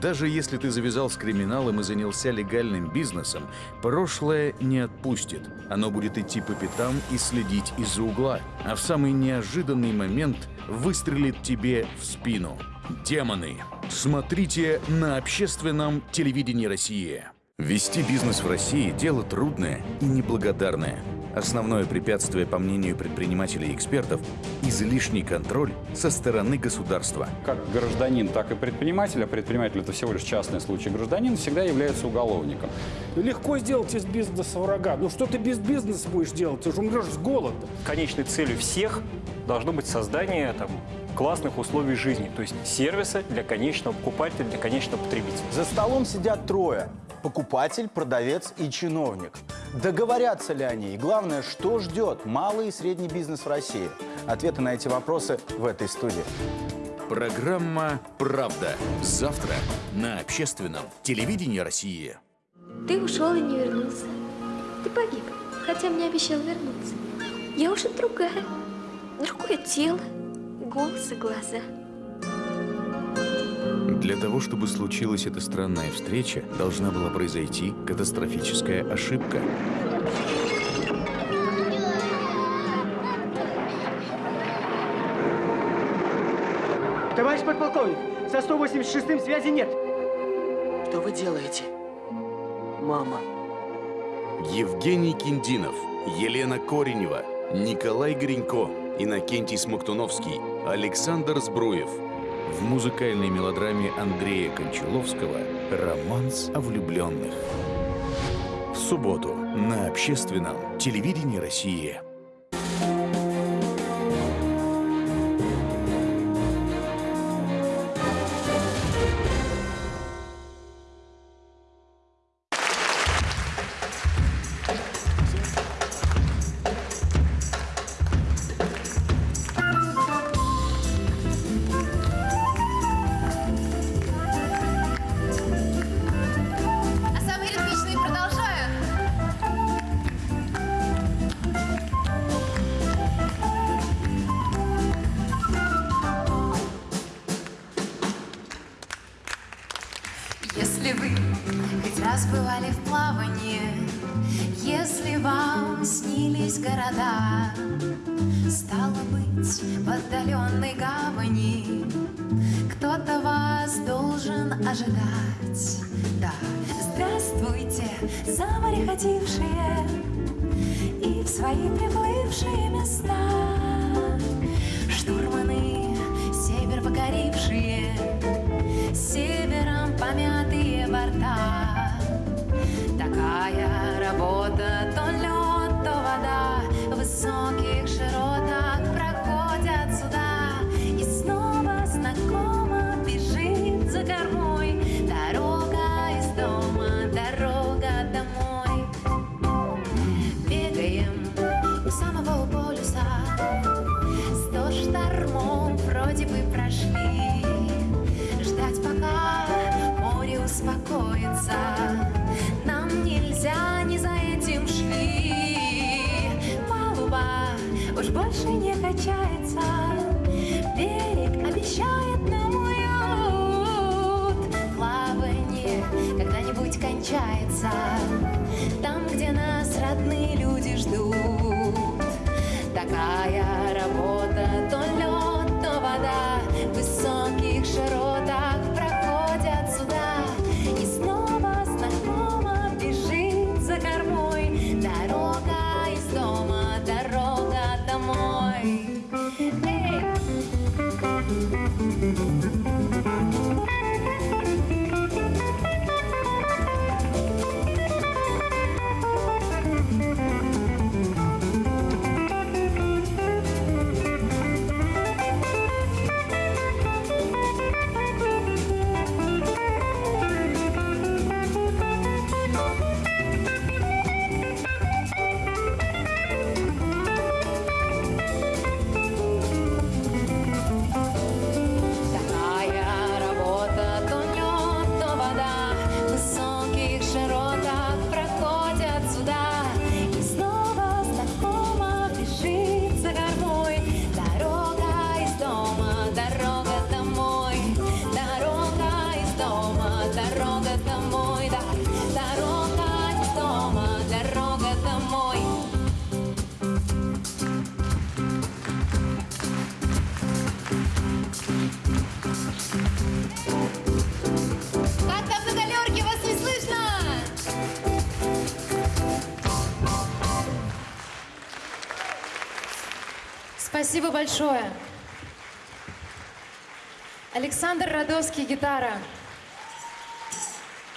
Даже если ты завязал с криминалом и занялся легальным бизнесом, прошлое не отпустит. Оно будет идти по пятам и следить из-за угла, а в самый неожиданный момент выстрелит тебе в спину. «Демоны». Смотрите на общественном телевидении России. Вести бизнес в России – дело трудное и неблагодарное. Основное препятствие, по мнению предпринимателей и экспертов, излишний контроль со стороны государства. Как гражданин, так и предприниматель, а предприниматель – это всего лишь частный случай, гражданин всегда является уголовником. Ну, легко сделать из бизнеса врага. Ну что ты без бизнеса будешь делать? Ты же умрешь с голода. Конечной целью всех должно быть создание там, классных условий жизни, то есть сервиса для конечного покупателя, для конечного потребителя. За столом сидят трое – покупатель, продавец и чиновник. Договорятся ли они? И главное, что ждет малый и средний бизнес в России? Ответы на эти вопросы в этой студии. Программа «Правда». Завтра на общественном телевидении России. Ты ушел и не вернулся. Ты погиб, хотя мне обещал вернуться. Я уже другая. Другое тело, голос и глаза. Для того, чтобы случилась эта странная встреча, должна была произойти катастрофическая ошибка. Товарищ подполковник, со 186-м связи нет. Что вы делаете? Мама. Евгений Киндинов, Елена Коренева, Николай Гринько, Иннокентий Смоктуновский, Александр Збруев. В музыкальной мелодраме Андрея Кончаловского «Романс о влюбленных». В субботу на общественном телевидении России. Большое. Александр Радовский, гитара.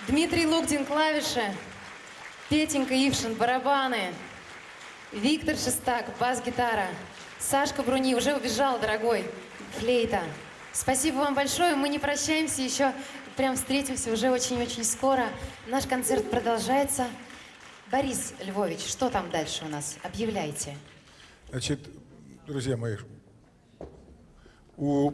Дмитрий Лугдин, клавиши. Петенька Ившин, барабаны. Виктор Шестак, бас-гитара. Сашка Бруни, уже убежал, дорогой, флейта. Спасибо вам большое. Мы не прощаемся еще, прям встретимся уже очень-очень скоро. Наш концерт продолжается. Борис Львович, что там дальше у нас? Объявляйте. Значит, друзья мои, у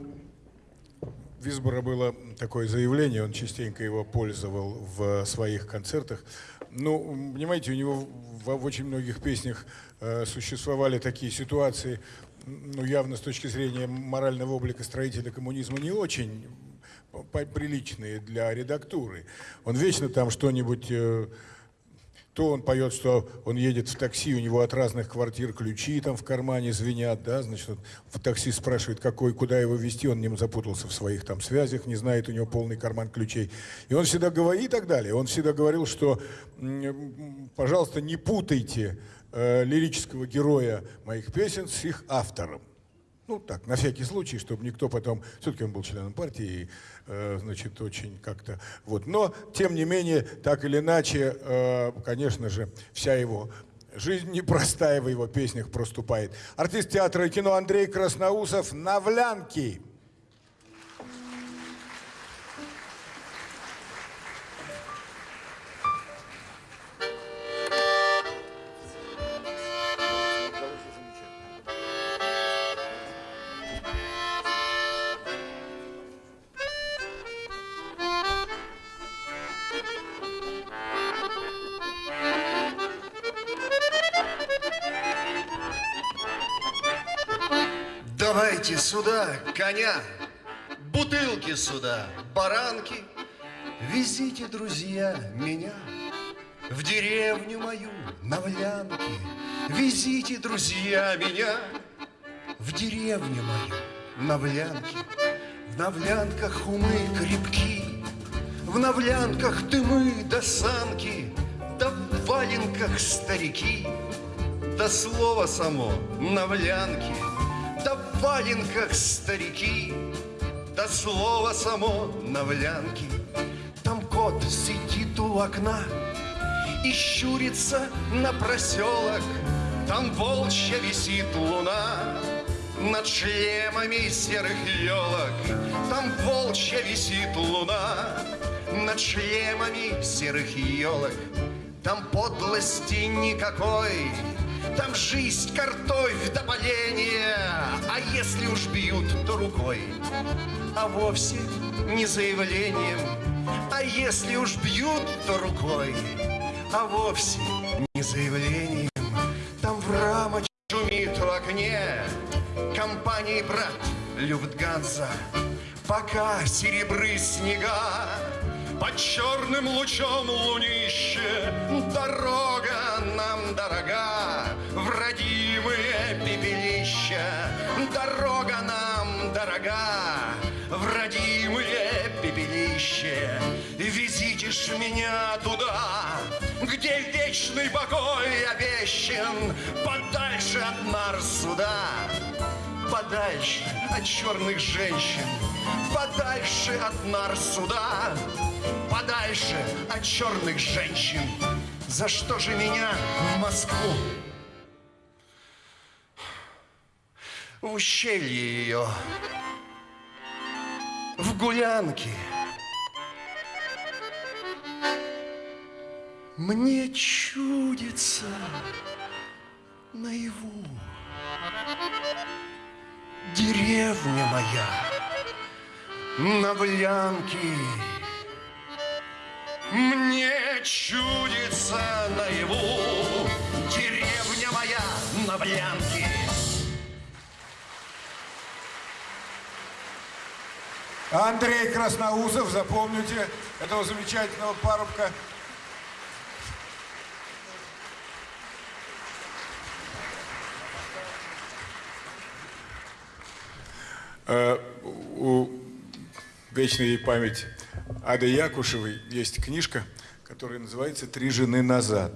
Висбора было такое заявление, он частенько его пользовал в своих концертах. Ну, понимаете, у него в, в очень многих песнях э, существовали такие ситуации, ну, явно с точки зрения морального облика строителя коммунизма не очень приличные для редактуры. Он вечно там что-нибудь... Э, то он поет, что он едет в такси, у него от разных квартир ключи там в кармане звенят, да, значит, он в такси спрашивает, какой, куда его везти, он не запутался в своих там связях, не знает, у него полный карман ключей. И он всегда говорит, и так далее, он всегда говорил, что, пожалуйста, не путайте э, лирического героя моих песен с их автором. Ну, так, на всякий случай, чтобы никто потом... Все-таки он был членом партии, э, значит, очень как-то... Вот. Но, тем не менее, так или иначе, э, конечно же, вся его жизнь непростая в его песнях проступает. Артист театра и кино Андрей Красноусов «Навлянки». Сюда коня, бутылки сюда, баранки. Везите, друзья, меня в деревню мою на Влянке. Везите, друзья, меня в деревню мою на Влянке. В Навлянках умы крепки, в Навлянках дымы до санки, да в валенках старики, да слово само Навлянки — да в валенках старики, да слово само на влянке. Там кот сидит у окна и щурится на проселок, Там волчья висит луна над шлемами серых елок. Там волчья висит луна над шлемами серых елок. Там подлости никакой, там жизнь, картофь до боления, А если уж бьют, то рукой, А вовсе не заявлением. А если уж бьют, то рукой, А вовсе не заявлением. Там в рамочке шумит в окне Компании брат Люфтганза, Пока серебры снега под черным лучом лунище Дорога нам дорога В родимые дорога В родимые пепелища Везите ж меня туда Где вечный покой обещан Подальше от нар суда Подальше от черных женщин Подальше от нар суда подальше от черных женщин. За что же меня в Москву? В ущелье ее, в гулянке. Мне чудится наяву деревня моя на Блянке. Мне чудится наяву Деревня моя на Блянке Андрей Красноусов, запомните этого замечательного парубка. Uh, у вечной память Ады Якушевой есть книжка, которая называется «Три жены назад».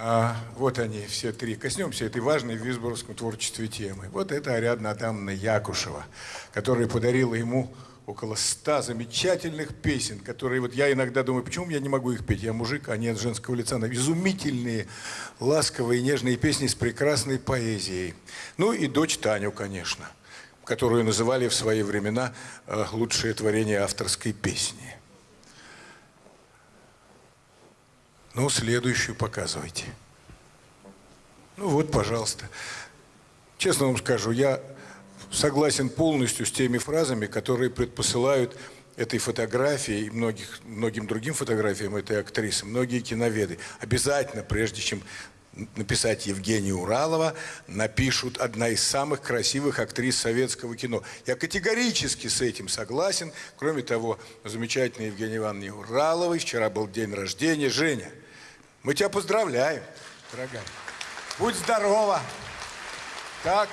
А, вот они, все три. Коснемся этой важной в визборовском творчестве темы. Вот это Ариадна Адамовна Якушева, которая подарила ему около ста замечательных песен, которые вот я иногда думаю, почему я не могу их петь? Я мужик, а не женского лица. Но изумительные, ласковые, нежные песни с прекрасной поэзией. Ну и дочь Таню, конечно, которую называли в свои времена э, лучшее творение авторской песни. Ну, следующую показывайте. Ну вот, пожалуйста. Честно вам скажу, я согласен полностью с теми фразами, которые предпосылают этой фотографии и многих, многим другим фотографиям этой актрисы, многие киноведы. Обязательно, прежде чем написать Евгения Уралова, напишут одна из самых красивых актрис советского кино. Я категорически с этим согласен. Кроме того, замечательной Евгения Ивановне Ураловой вчера был день рождения. Женя, мы тебя поздравляем, дорогая. Будь здорова. Так.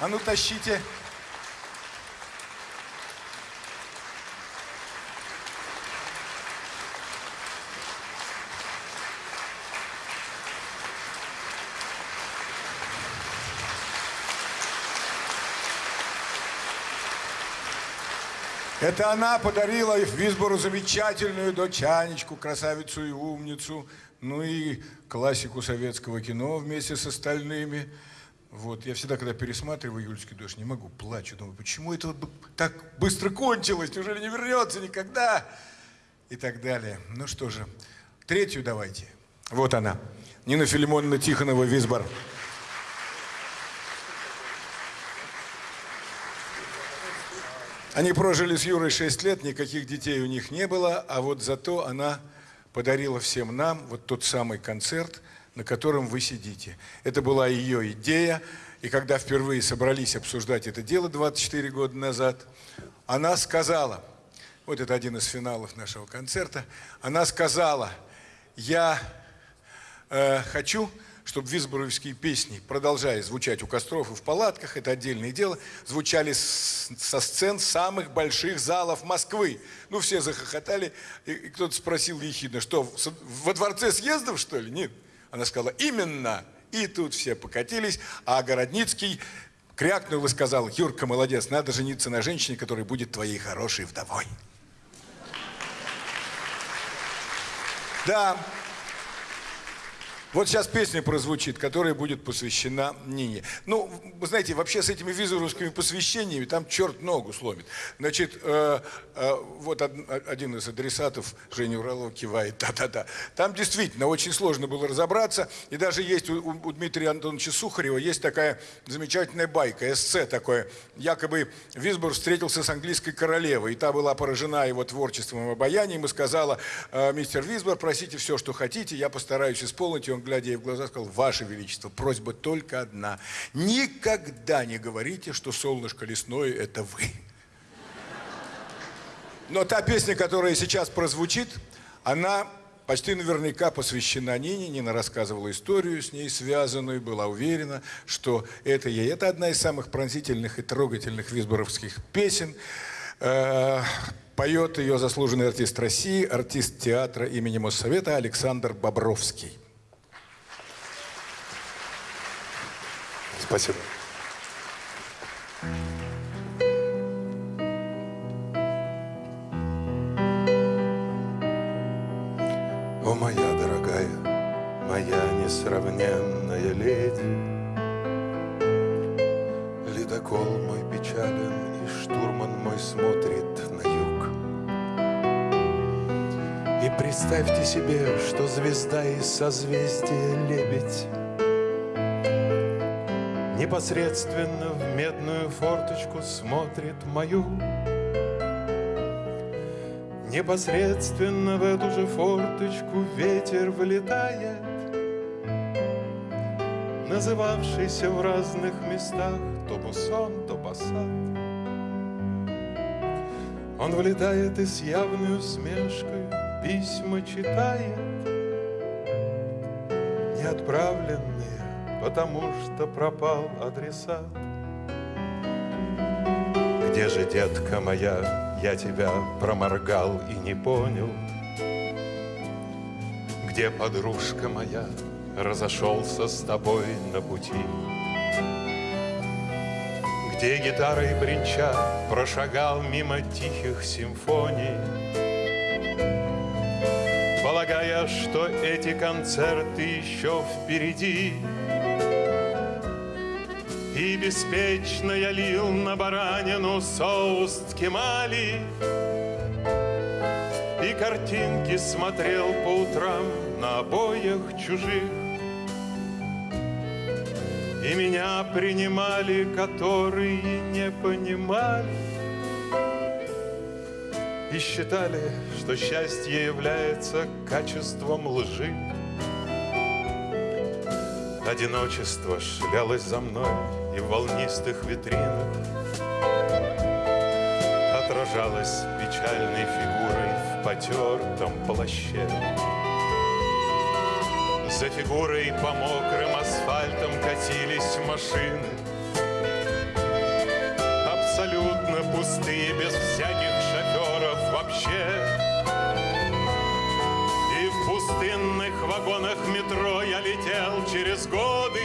А ну тащите. Это она подарила Висбору замечательную дочь Анечку, красавицу и умницу, ну и классику советского кино вместе с остальными. Вот, я всегда, когда пересматриваю «Июльский дождь», не могу, плачу, думаю, почему это вот так быстро кончилось, неужели не вернется никогда? И так далее. Ну что же, третью давайте. Вот она, Нина Филимоновна Тихонова, Висбор. Они прожили с Юрой 6 лет, никаких детей у них не было, а вот зато она подарила всем нам вот тот самый концерт, на котором вы сидите. Это была ее идея, и когда впервые собрались обсуждать это дело 24 года назад, она сказала, вот это один из финалов нашего концерта, она сказала, я э, хочу чтобы визборовские песни, продолжая звучать у костров и в палатках, это отдельное дело, звучали с, со сцен самых больших залов Москвы. Ну, все захохотали, и, и кто-то спросил ехидно, что, во дворце съездов, что ли? Нет. Она сказала, именно. И тут все покатились, а Городницкий крякнул и сказал, Юрка, молодец, надо жениться на женщине, которая будет твоей хорошей вдовой. Да, вот сейчас песня прозвучит, которая будет посвящена Нине. Ну, вы знаете, вообще с этими визоровскими посвящениями там черт ногу сломит. Значит, э, э, вот од, один из адресатов, Женя Уралова, кивает, да-да-да. Там действительно очень сложно было разобраться. И даже есть у, у Дмитрия Антоновича Сухарева есть такая замечательная байка, эссе такое. Якобы Висбор встретился с английской королевой, и та была поражена его творчеством и обаянием, и сказала, э, мистер Висбор, просите все, что хотите, я постараюсь исполнить. И он глядя ей в глаза, сказал, Ваше Величество, просьба только одна. Никогда не говорите, что солнышко лесное – это вы. Но та песня, которая сейчас прозвучит, она почти наверняка посвящена Нине. Нина рассказывала историю с ней связанную, была уверена, что это ей. Это одна из самых пронзительных и трогательных визборовских песен. Э, поет ее заслуженный артист России, артист театра имени Моссовета Александр Бобровский. Спасибо. О, моя дорогая, моя несравненная леди, Ледокол мой печален, и штурман мой смотрит на юг. И представьте себе, что звезда из созвездия лебедь Непосредственно в медную форточку смотрит мою. Непосредственно в эту же форточку ветер влетает, Называвшийся в разных местах то бусон, то басат. Он влетает и с явной усмешкой письма читает, Неотправленные потому что пропал адресат. Где же, детка моя, я тебя проморгал и не понял? Где, подружка моя, разошелся с тобой на пути? Где гитарой бренча прошагал мимо тихих симфоний? Полагая, что эти концерты еще впереди, И беспечно я лил на баранину соус ткемали, И картинки смотрел по утрам на обоях чужих, И меня принимали, которые не понимали, И считали, что счастье является качеством лжи. Одиночество шлялось за мной и в волнистых витринах Отражалось печальной фигурой в потертом плаще. За фигурой по мокрым асфальтам катились машины вообще И в пустынных вагонах метро я летел через годы.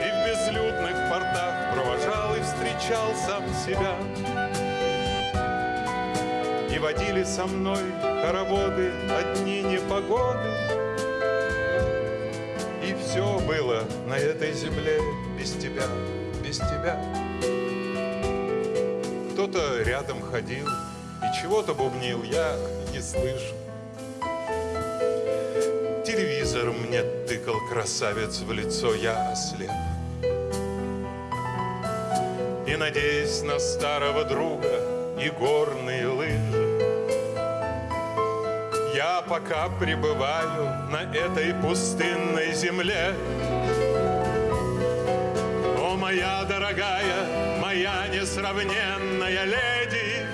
И в безлюдных портах провожал и встречал сам себя. И водили со мной хороводы одни непогоды. И все было на этой земле без тебя, без тебя Кто-то рядом ходил и чего-то бубнил, я не слышу. Телевизор мне тыкал красавец в лицо, я ослеп. И надеясь на старого друга и горные лыжи. Я пока пребываю на этой пустынной земле. О, моя дорогая, несравненная леди.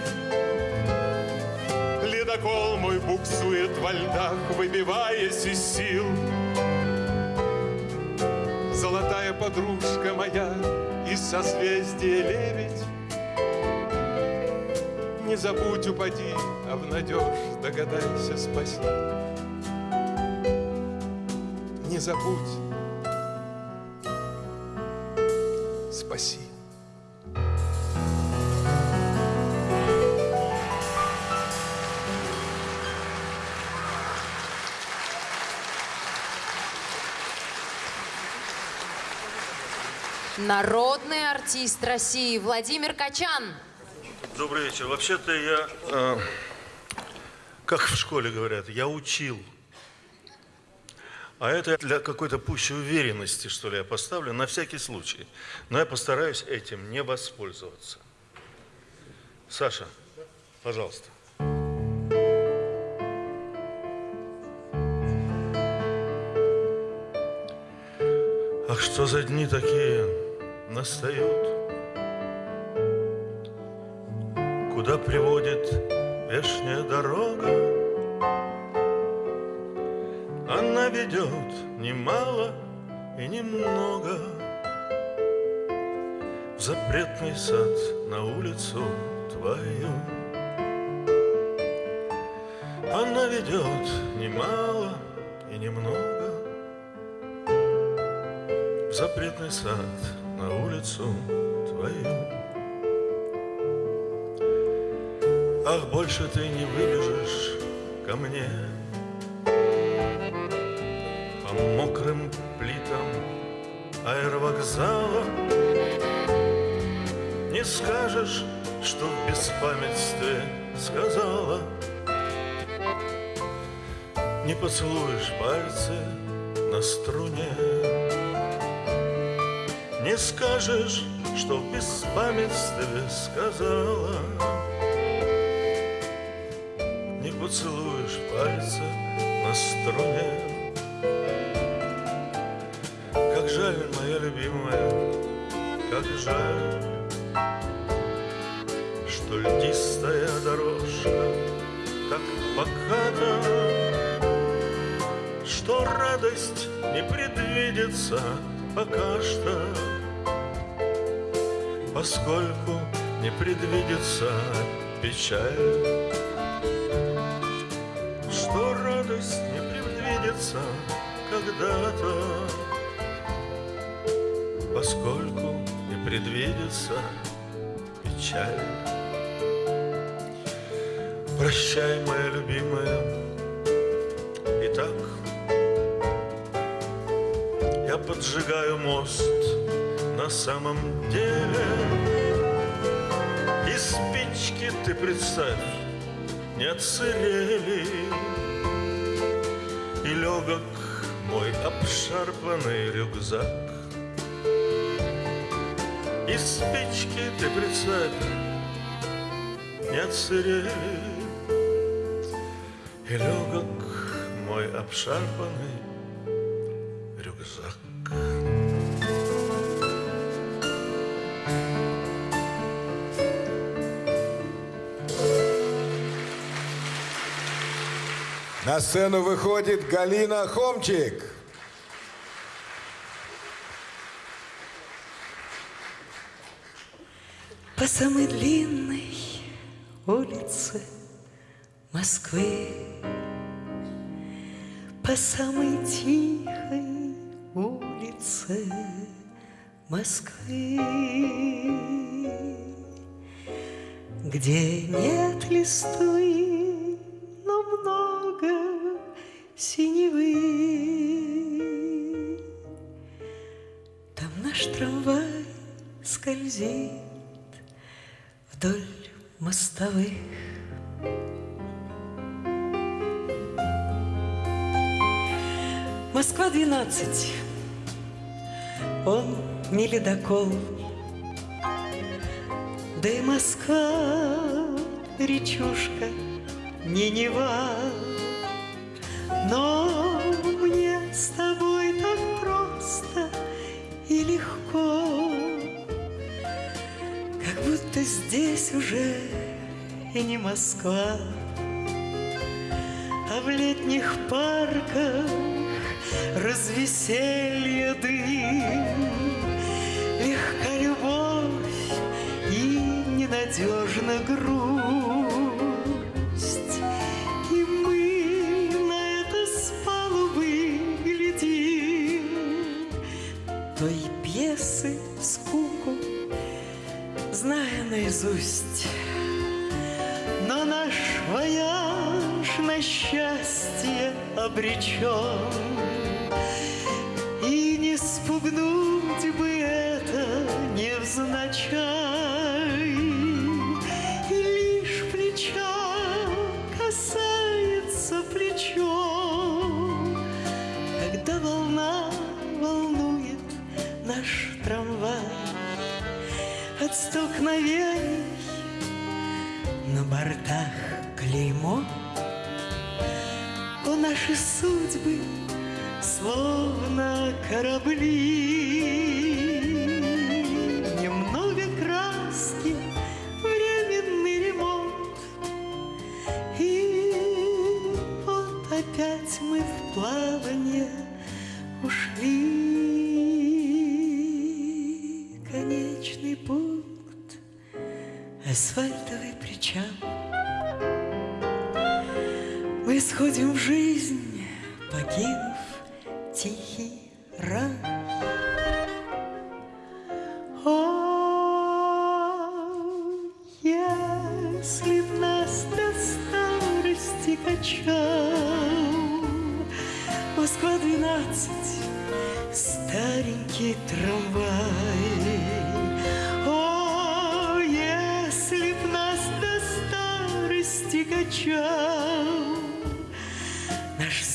Ледокол мой буксует во льдах, выбиваясь из сил. Золотая подружка моя из созвездия лебедь. Не забудь, упади, обнадежь, догадайся, спаси. Не забудь, спаси Народный артист России Владимир Качан. Добрый вечер. Вообще-то я, э, как в школе говорят, я учил. А это для какой-то пущей уверенности, что ли, я поставлю, на всякий случай. Но я постараюсь этим не воспользоваться. Саша, пожалуйста. Ах, что за дни такие настают? Куда приводит вешняя дорога? Она ведет немало и немного В запретный сад на улицу твою. Она ведет немало и немного В запретный сад на улицу твою. Ах, больше ты не выбежишь ко мне. По мокрым плитам аэровокзала Не скажешь, что в беспамятстве сказала. Не поцелуешь пальцы на струне Не скажешь, что в беспамятстве сказала. Не поцелуешь пальцы на струне. Как жаль, моя любимая, как жаль Что льдистая дорожка так поката Что радость не предвидится пока что Поскольку не предвидится печаль. Что радость не предвидится когда-то, поскольку не предвидится печаль. Прощай, моя любимая, Итак, я поджигаю мост самом деле. И спички, ты представь, не отсырели. И легок мой обшарпанный рюкзак. И спички, ты представь, не отсырели. И легок мой обшарпанный На сцену выходит Галина Хомчик. По самой длинной улице Москвы По самой тихой улице Москвы Где нет листвы, синевы Там наш трамвай скользит вдоль мостовых. Москва 12. Он не ледокол. Да и Москва, речушка, не Нева. Но мне с тобой так просто и легко, Как будто здесь уже и не Москва, А в летних парках развеселье дым, Легка любовь и ненадежна грусть. Наизусть. Но наш вояж на счастье обречен, И не спугнуть бы это невзначай. Наши судьбы словно корабли.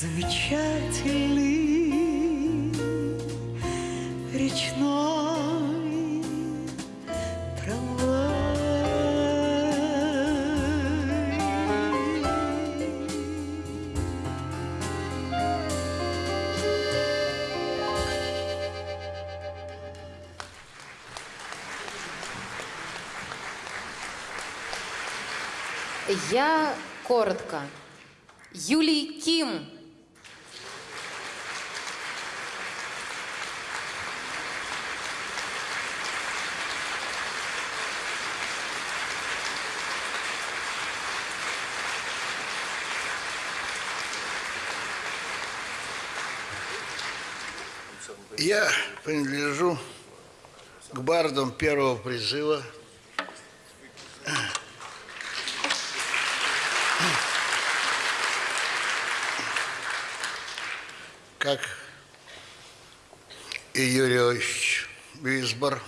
Замечательный речной трамвай. Я коротко. Юлий Ким. Я принадлежу к бардам первого призыва. Как и Юрий Висбор.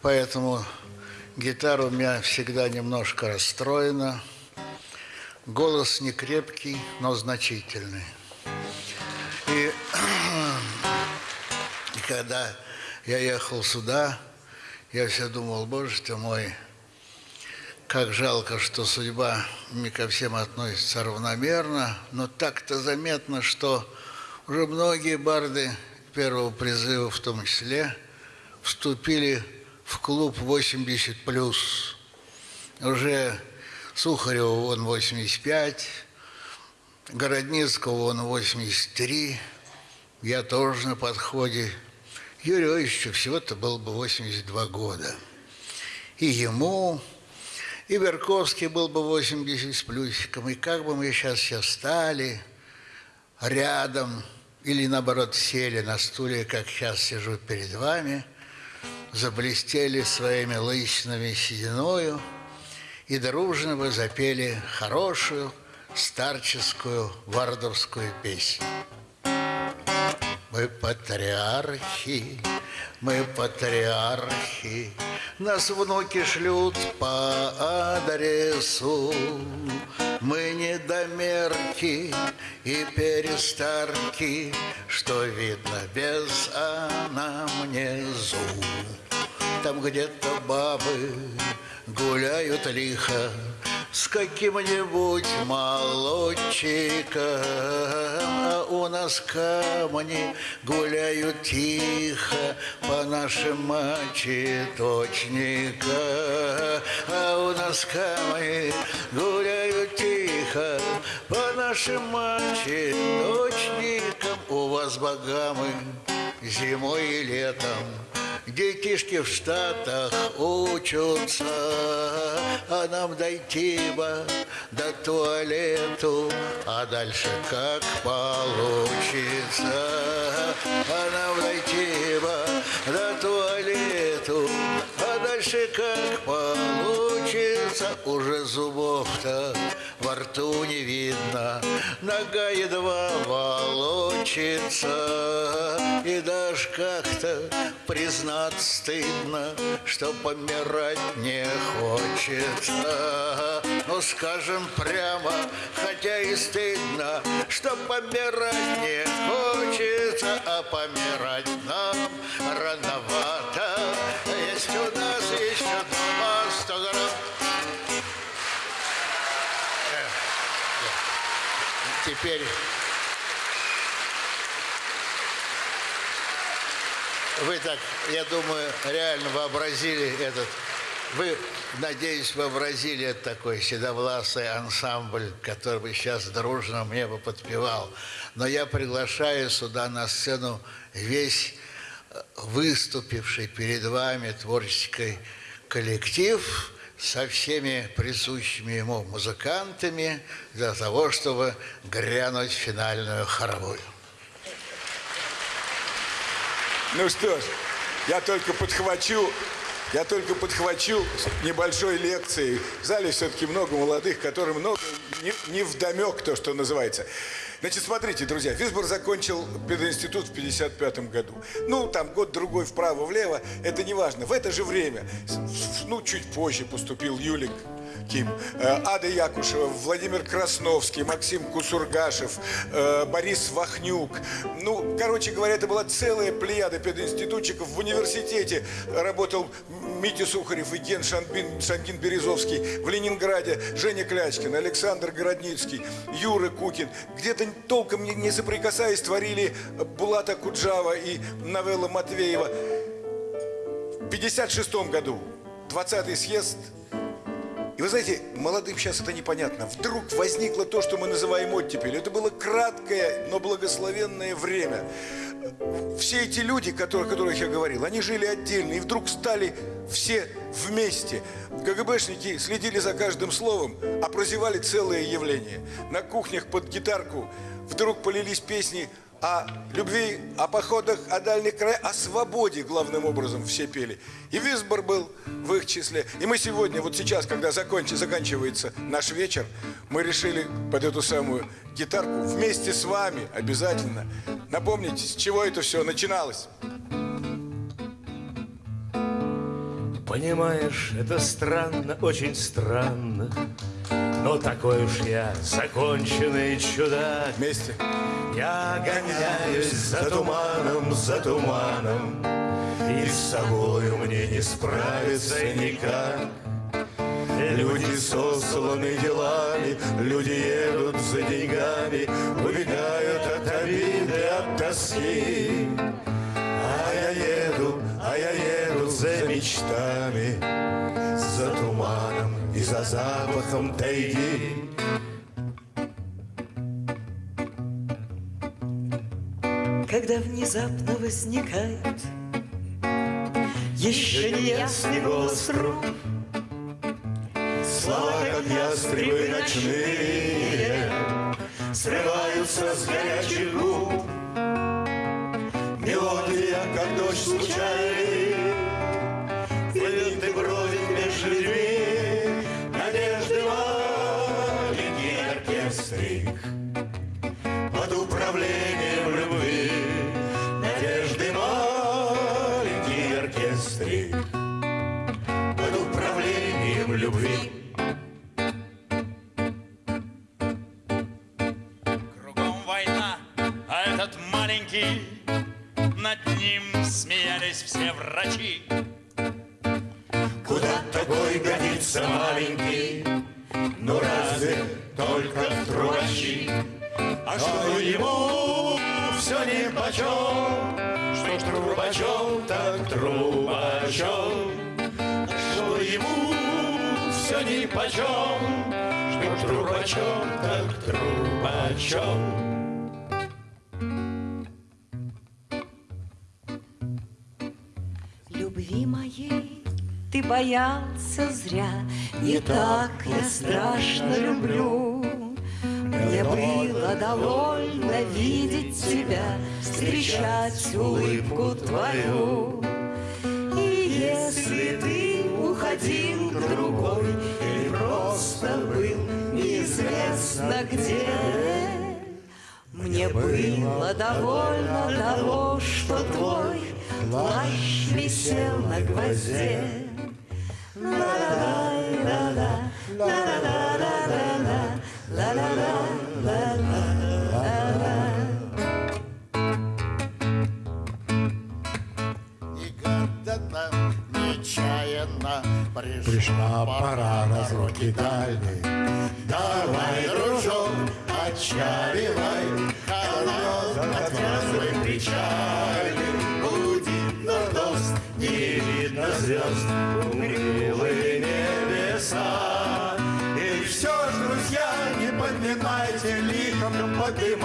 Поэтому гитара у меня всегда немножко расстроена. Голос не крепкий, но значительный. Когда я ехал сюда, я все думал, боже ты мой, как жалко, что судьба не ко всем относится равномерно, но так-то заметно, что уже многие барды первого призыва в том числе вступили в клуб 80+. Уже Сухарева вон 85, Городницкого вон 83, я тоже на подходе. Юрию Ильичу всего-то было бы 82 года. И ему, и Берковский был бы 80 с плюсиком. И как бы мы сейчас все стали рядом, или наоборот сели на стуле, как сейчас сижу перед вами, заблестели своими лысинами сединою и дружно бы запели хорошую старческую вардовскую песню. Мы патриархи, мы патриархи, Нас внуки шлют по адресу. Мы недомерки и перестарки, Что видно без анамнезу. Там где-то бабы гуляют лихо, с каким-нибудь молодчиком, а у нас камни гуляют тихо по нашим мочеточникам, а у нас камни гуляют тихо по нашим мочеточникам. У вас богамы зимой и летом Детишки в Штатах учатся, а нам дойти бы до туалету, а дальше как получится. А нам дойти бы до туалету, а дальше как получится. Уже зубов-то во рту не видно, нога едва волочится, и даже как-то признать стыдно, что помирать не хочется. Ну, скажем прямо, хотя и стыдно, что помирать не хочется, а помирать нам рановато. Теперь вы так, я думаю, реально вообразили этот, вы, надеюсь, вообразили этот такой седовласый ансамбль, который бы сейчас дружно мне бы подпевал. Но я приглашаю сюда на сцену весь э, выступивший перед вами творческий коллектив со всеми присущими ему музыкантами для того, чтобы грянуть финальную хоровую. Ну что ж, я только подхвачу, я только подхвачу небольшой лекцией. В зале все-таки много молодых, которым много не, не вдомек то, что называется. Значит, смотрите, друзья, Висбор закончил пединститут в 55 году. Ну, там год-другой вправо-влево, это не важно. В это же время, ну, чуть позже поступил Юлик Ким, э, Ада Якушева, Владимир Красновский, Максим Кусургашев, э, Борис Вахнюк. Ну, короче говоря, это была целая плеяда пединститутчиков. В университете работал Митя Сухарев и Ген Шанбин, Шангин Березовский. В Ленинграде Женя Клячкин, Александр Городницкий, Юра Кукин. Где-то толком не, соприкасаясь, творили Булата Куджава и Новелла Матвеева. В 56 году 20-й съезд и вы знаете, молодым сейчас это непонятно. Вдруг возникло то, что мы называем оттепель. Это было краткое, но благословенное время. Все эти люди, о которых я говорил, они жили отдельно и вдруг стали все вместе. КГБшники следили за каждым словом, а прозевали целое явление. На кухнях под гитарку вдруг полились песни о любви, о походах, о дальних краях, о свободе главным образом все пели. И Висбор был в их числе. И мы сегодня, вот сейчас, когда закончи, заканчивается наш вечер, мы решили под эту самую гитарку вместе с вами обязательно напомнить, с чего это все начиналось. Понимаешь, это странно, очень странно Но такой уж я законченный чудак. Вместе. Я гоняюсь за туманом, за туманом И с собою мне не справиться никак. Люди сосланы делами, люди едут за деньгами, Убегают от обиды, от тоски. А я еду, а я еду за мечтами, за запахом тайги. Когда внезапно возникает Еще неясный голос рук Слова, как ястребы ночные, Срываются с горячих губ. Мелодия, как дождь случайный, маленький, над ним смеялись все врачи. Куда такой годится маленький? Ну разве только в трубачи? А что ему все ни почем? Что ж трубачом, так трубачом. А что ему все ни почем? Что ж трубачом, так трубачом. Любви моей ты боялся зря, Не так я страшно люблю. Мне было довольно видеть тебя, Встречать улыбку твою. И если ты уходил к другой Или просто был неизвестно где, Мне было довольно того, что твой Плащ висел на гвозде. Пришла пора разлуки дальней. Давай, дружок, отчаливай, Fuck you.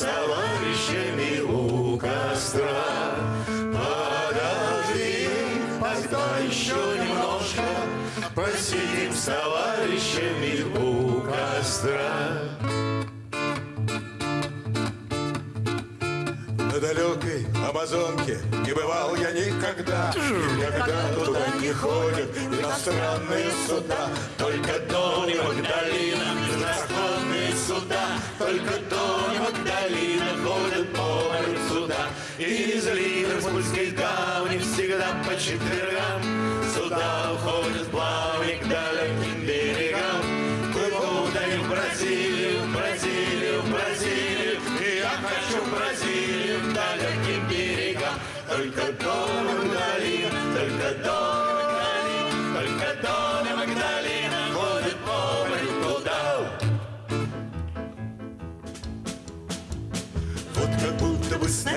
Товарищами у костра. Подожди, постой еще немножко, Посидим с товарищами у костра. На далекой Амазонке не бывал я никогда. Никогда туда не ходят иностранные суда. Только Дон и Магдалина, суда, Только Дон и Магдалина ходят по морю суда. И из Ливерпульской гавани всегда по четвергам Суда уходят в плавание к далеким берегам. Плывут они в Бразилию, в Бразилию, в Бразилию, И я хочу в Бразилию, к далеким берегам. Только Дон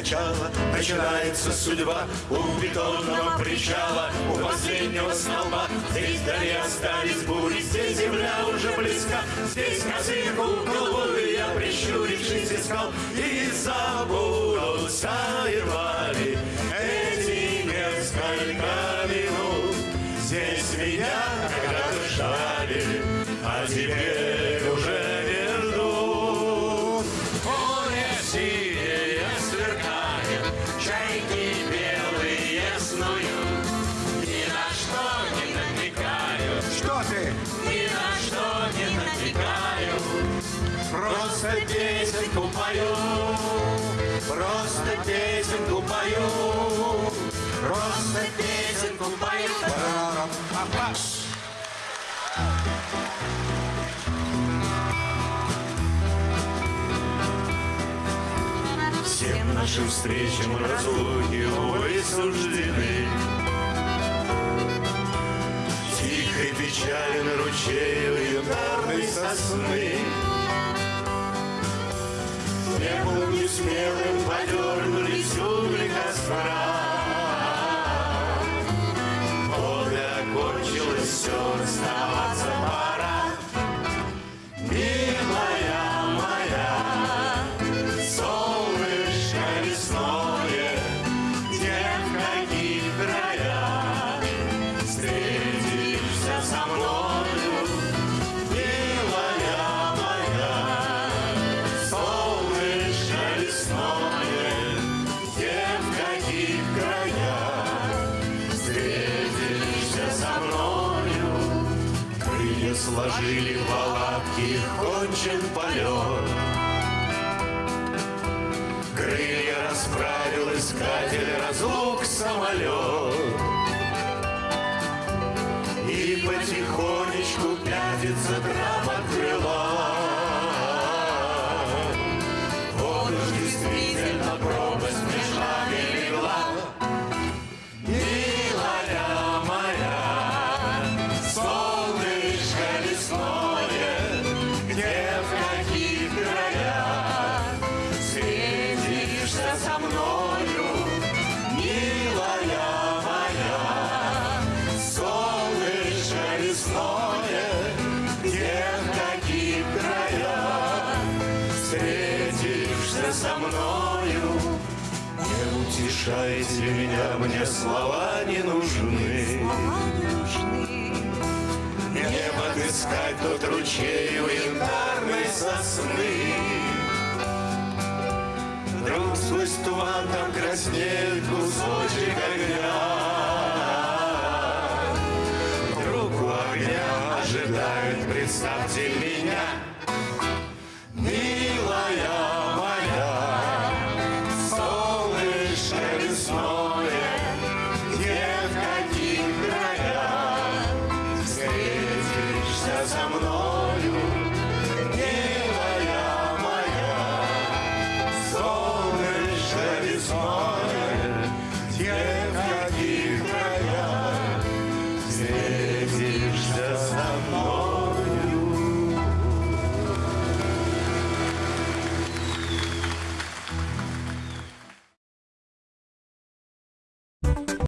туда. Вот как будто бы начала Начинается судьба. У бетонного причала У последнего столба. Здесь вдали остались бури Здесь земля уже близка. Здесь козы кукол Я прищурившись искал. И забудутся едва ли Эти несколько минут. Здесь меня ждали А теперь нашим встречам разлуки, увы, суждены. Тихой печален ручей у янтарной сосны. Смелым не смелым подернулись угли костра. У янтарной сосны. Вдруг сквозь туман там краснеет кусочек огня. Вдруг у огня ожидает, представьте меня,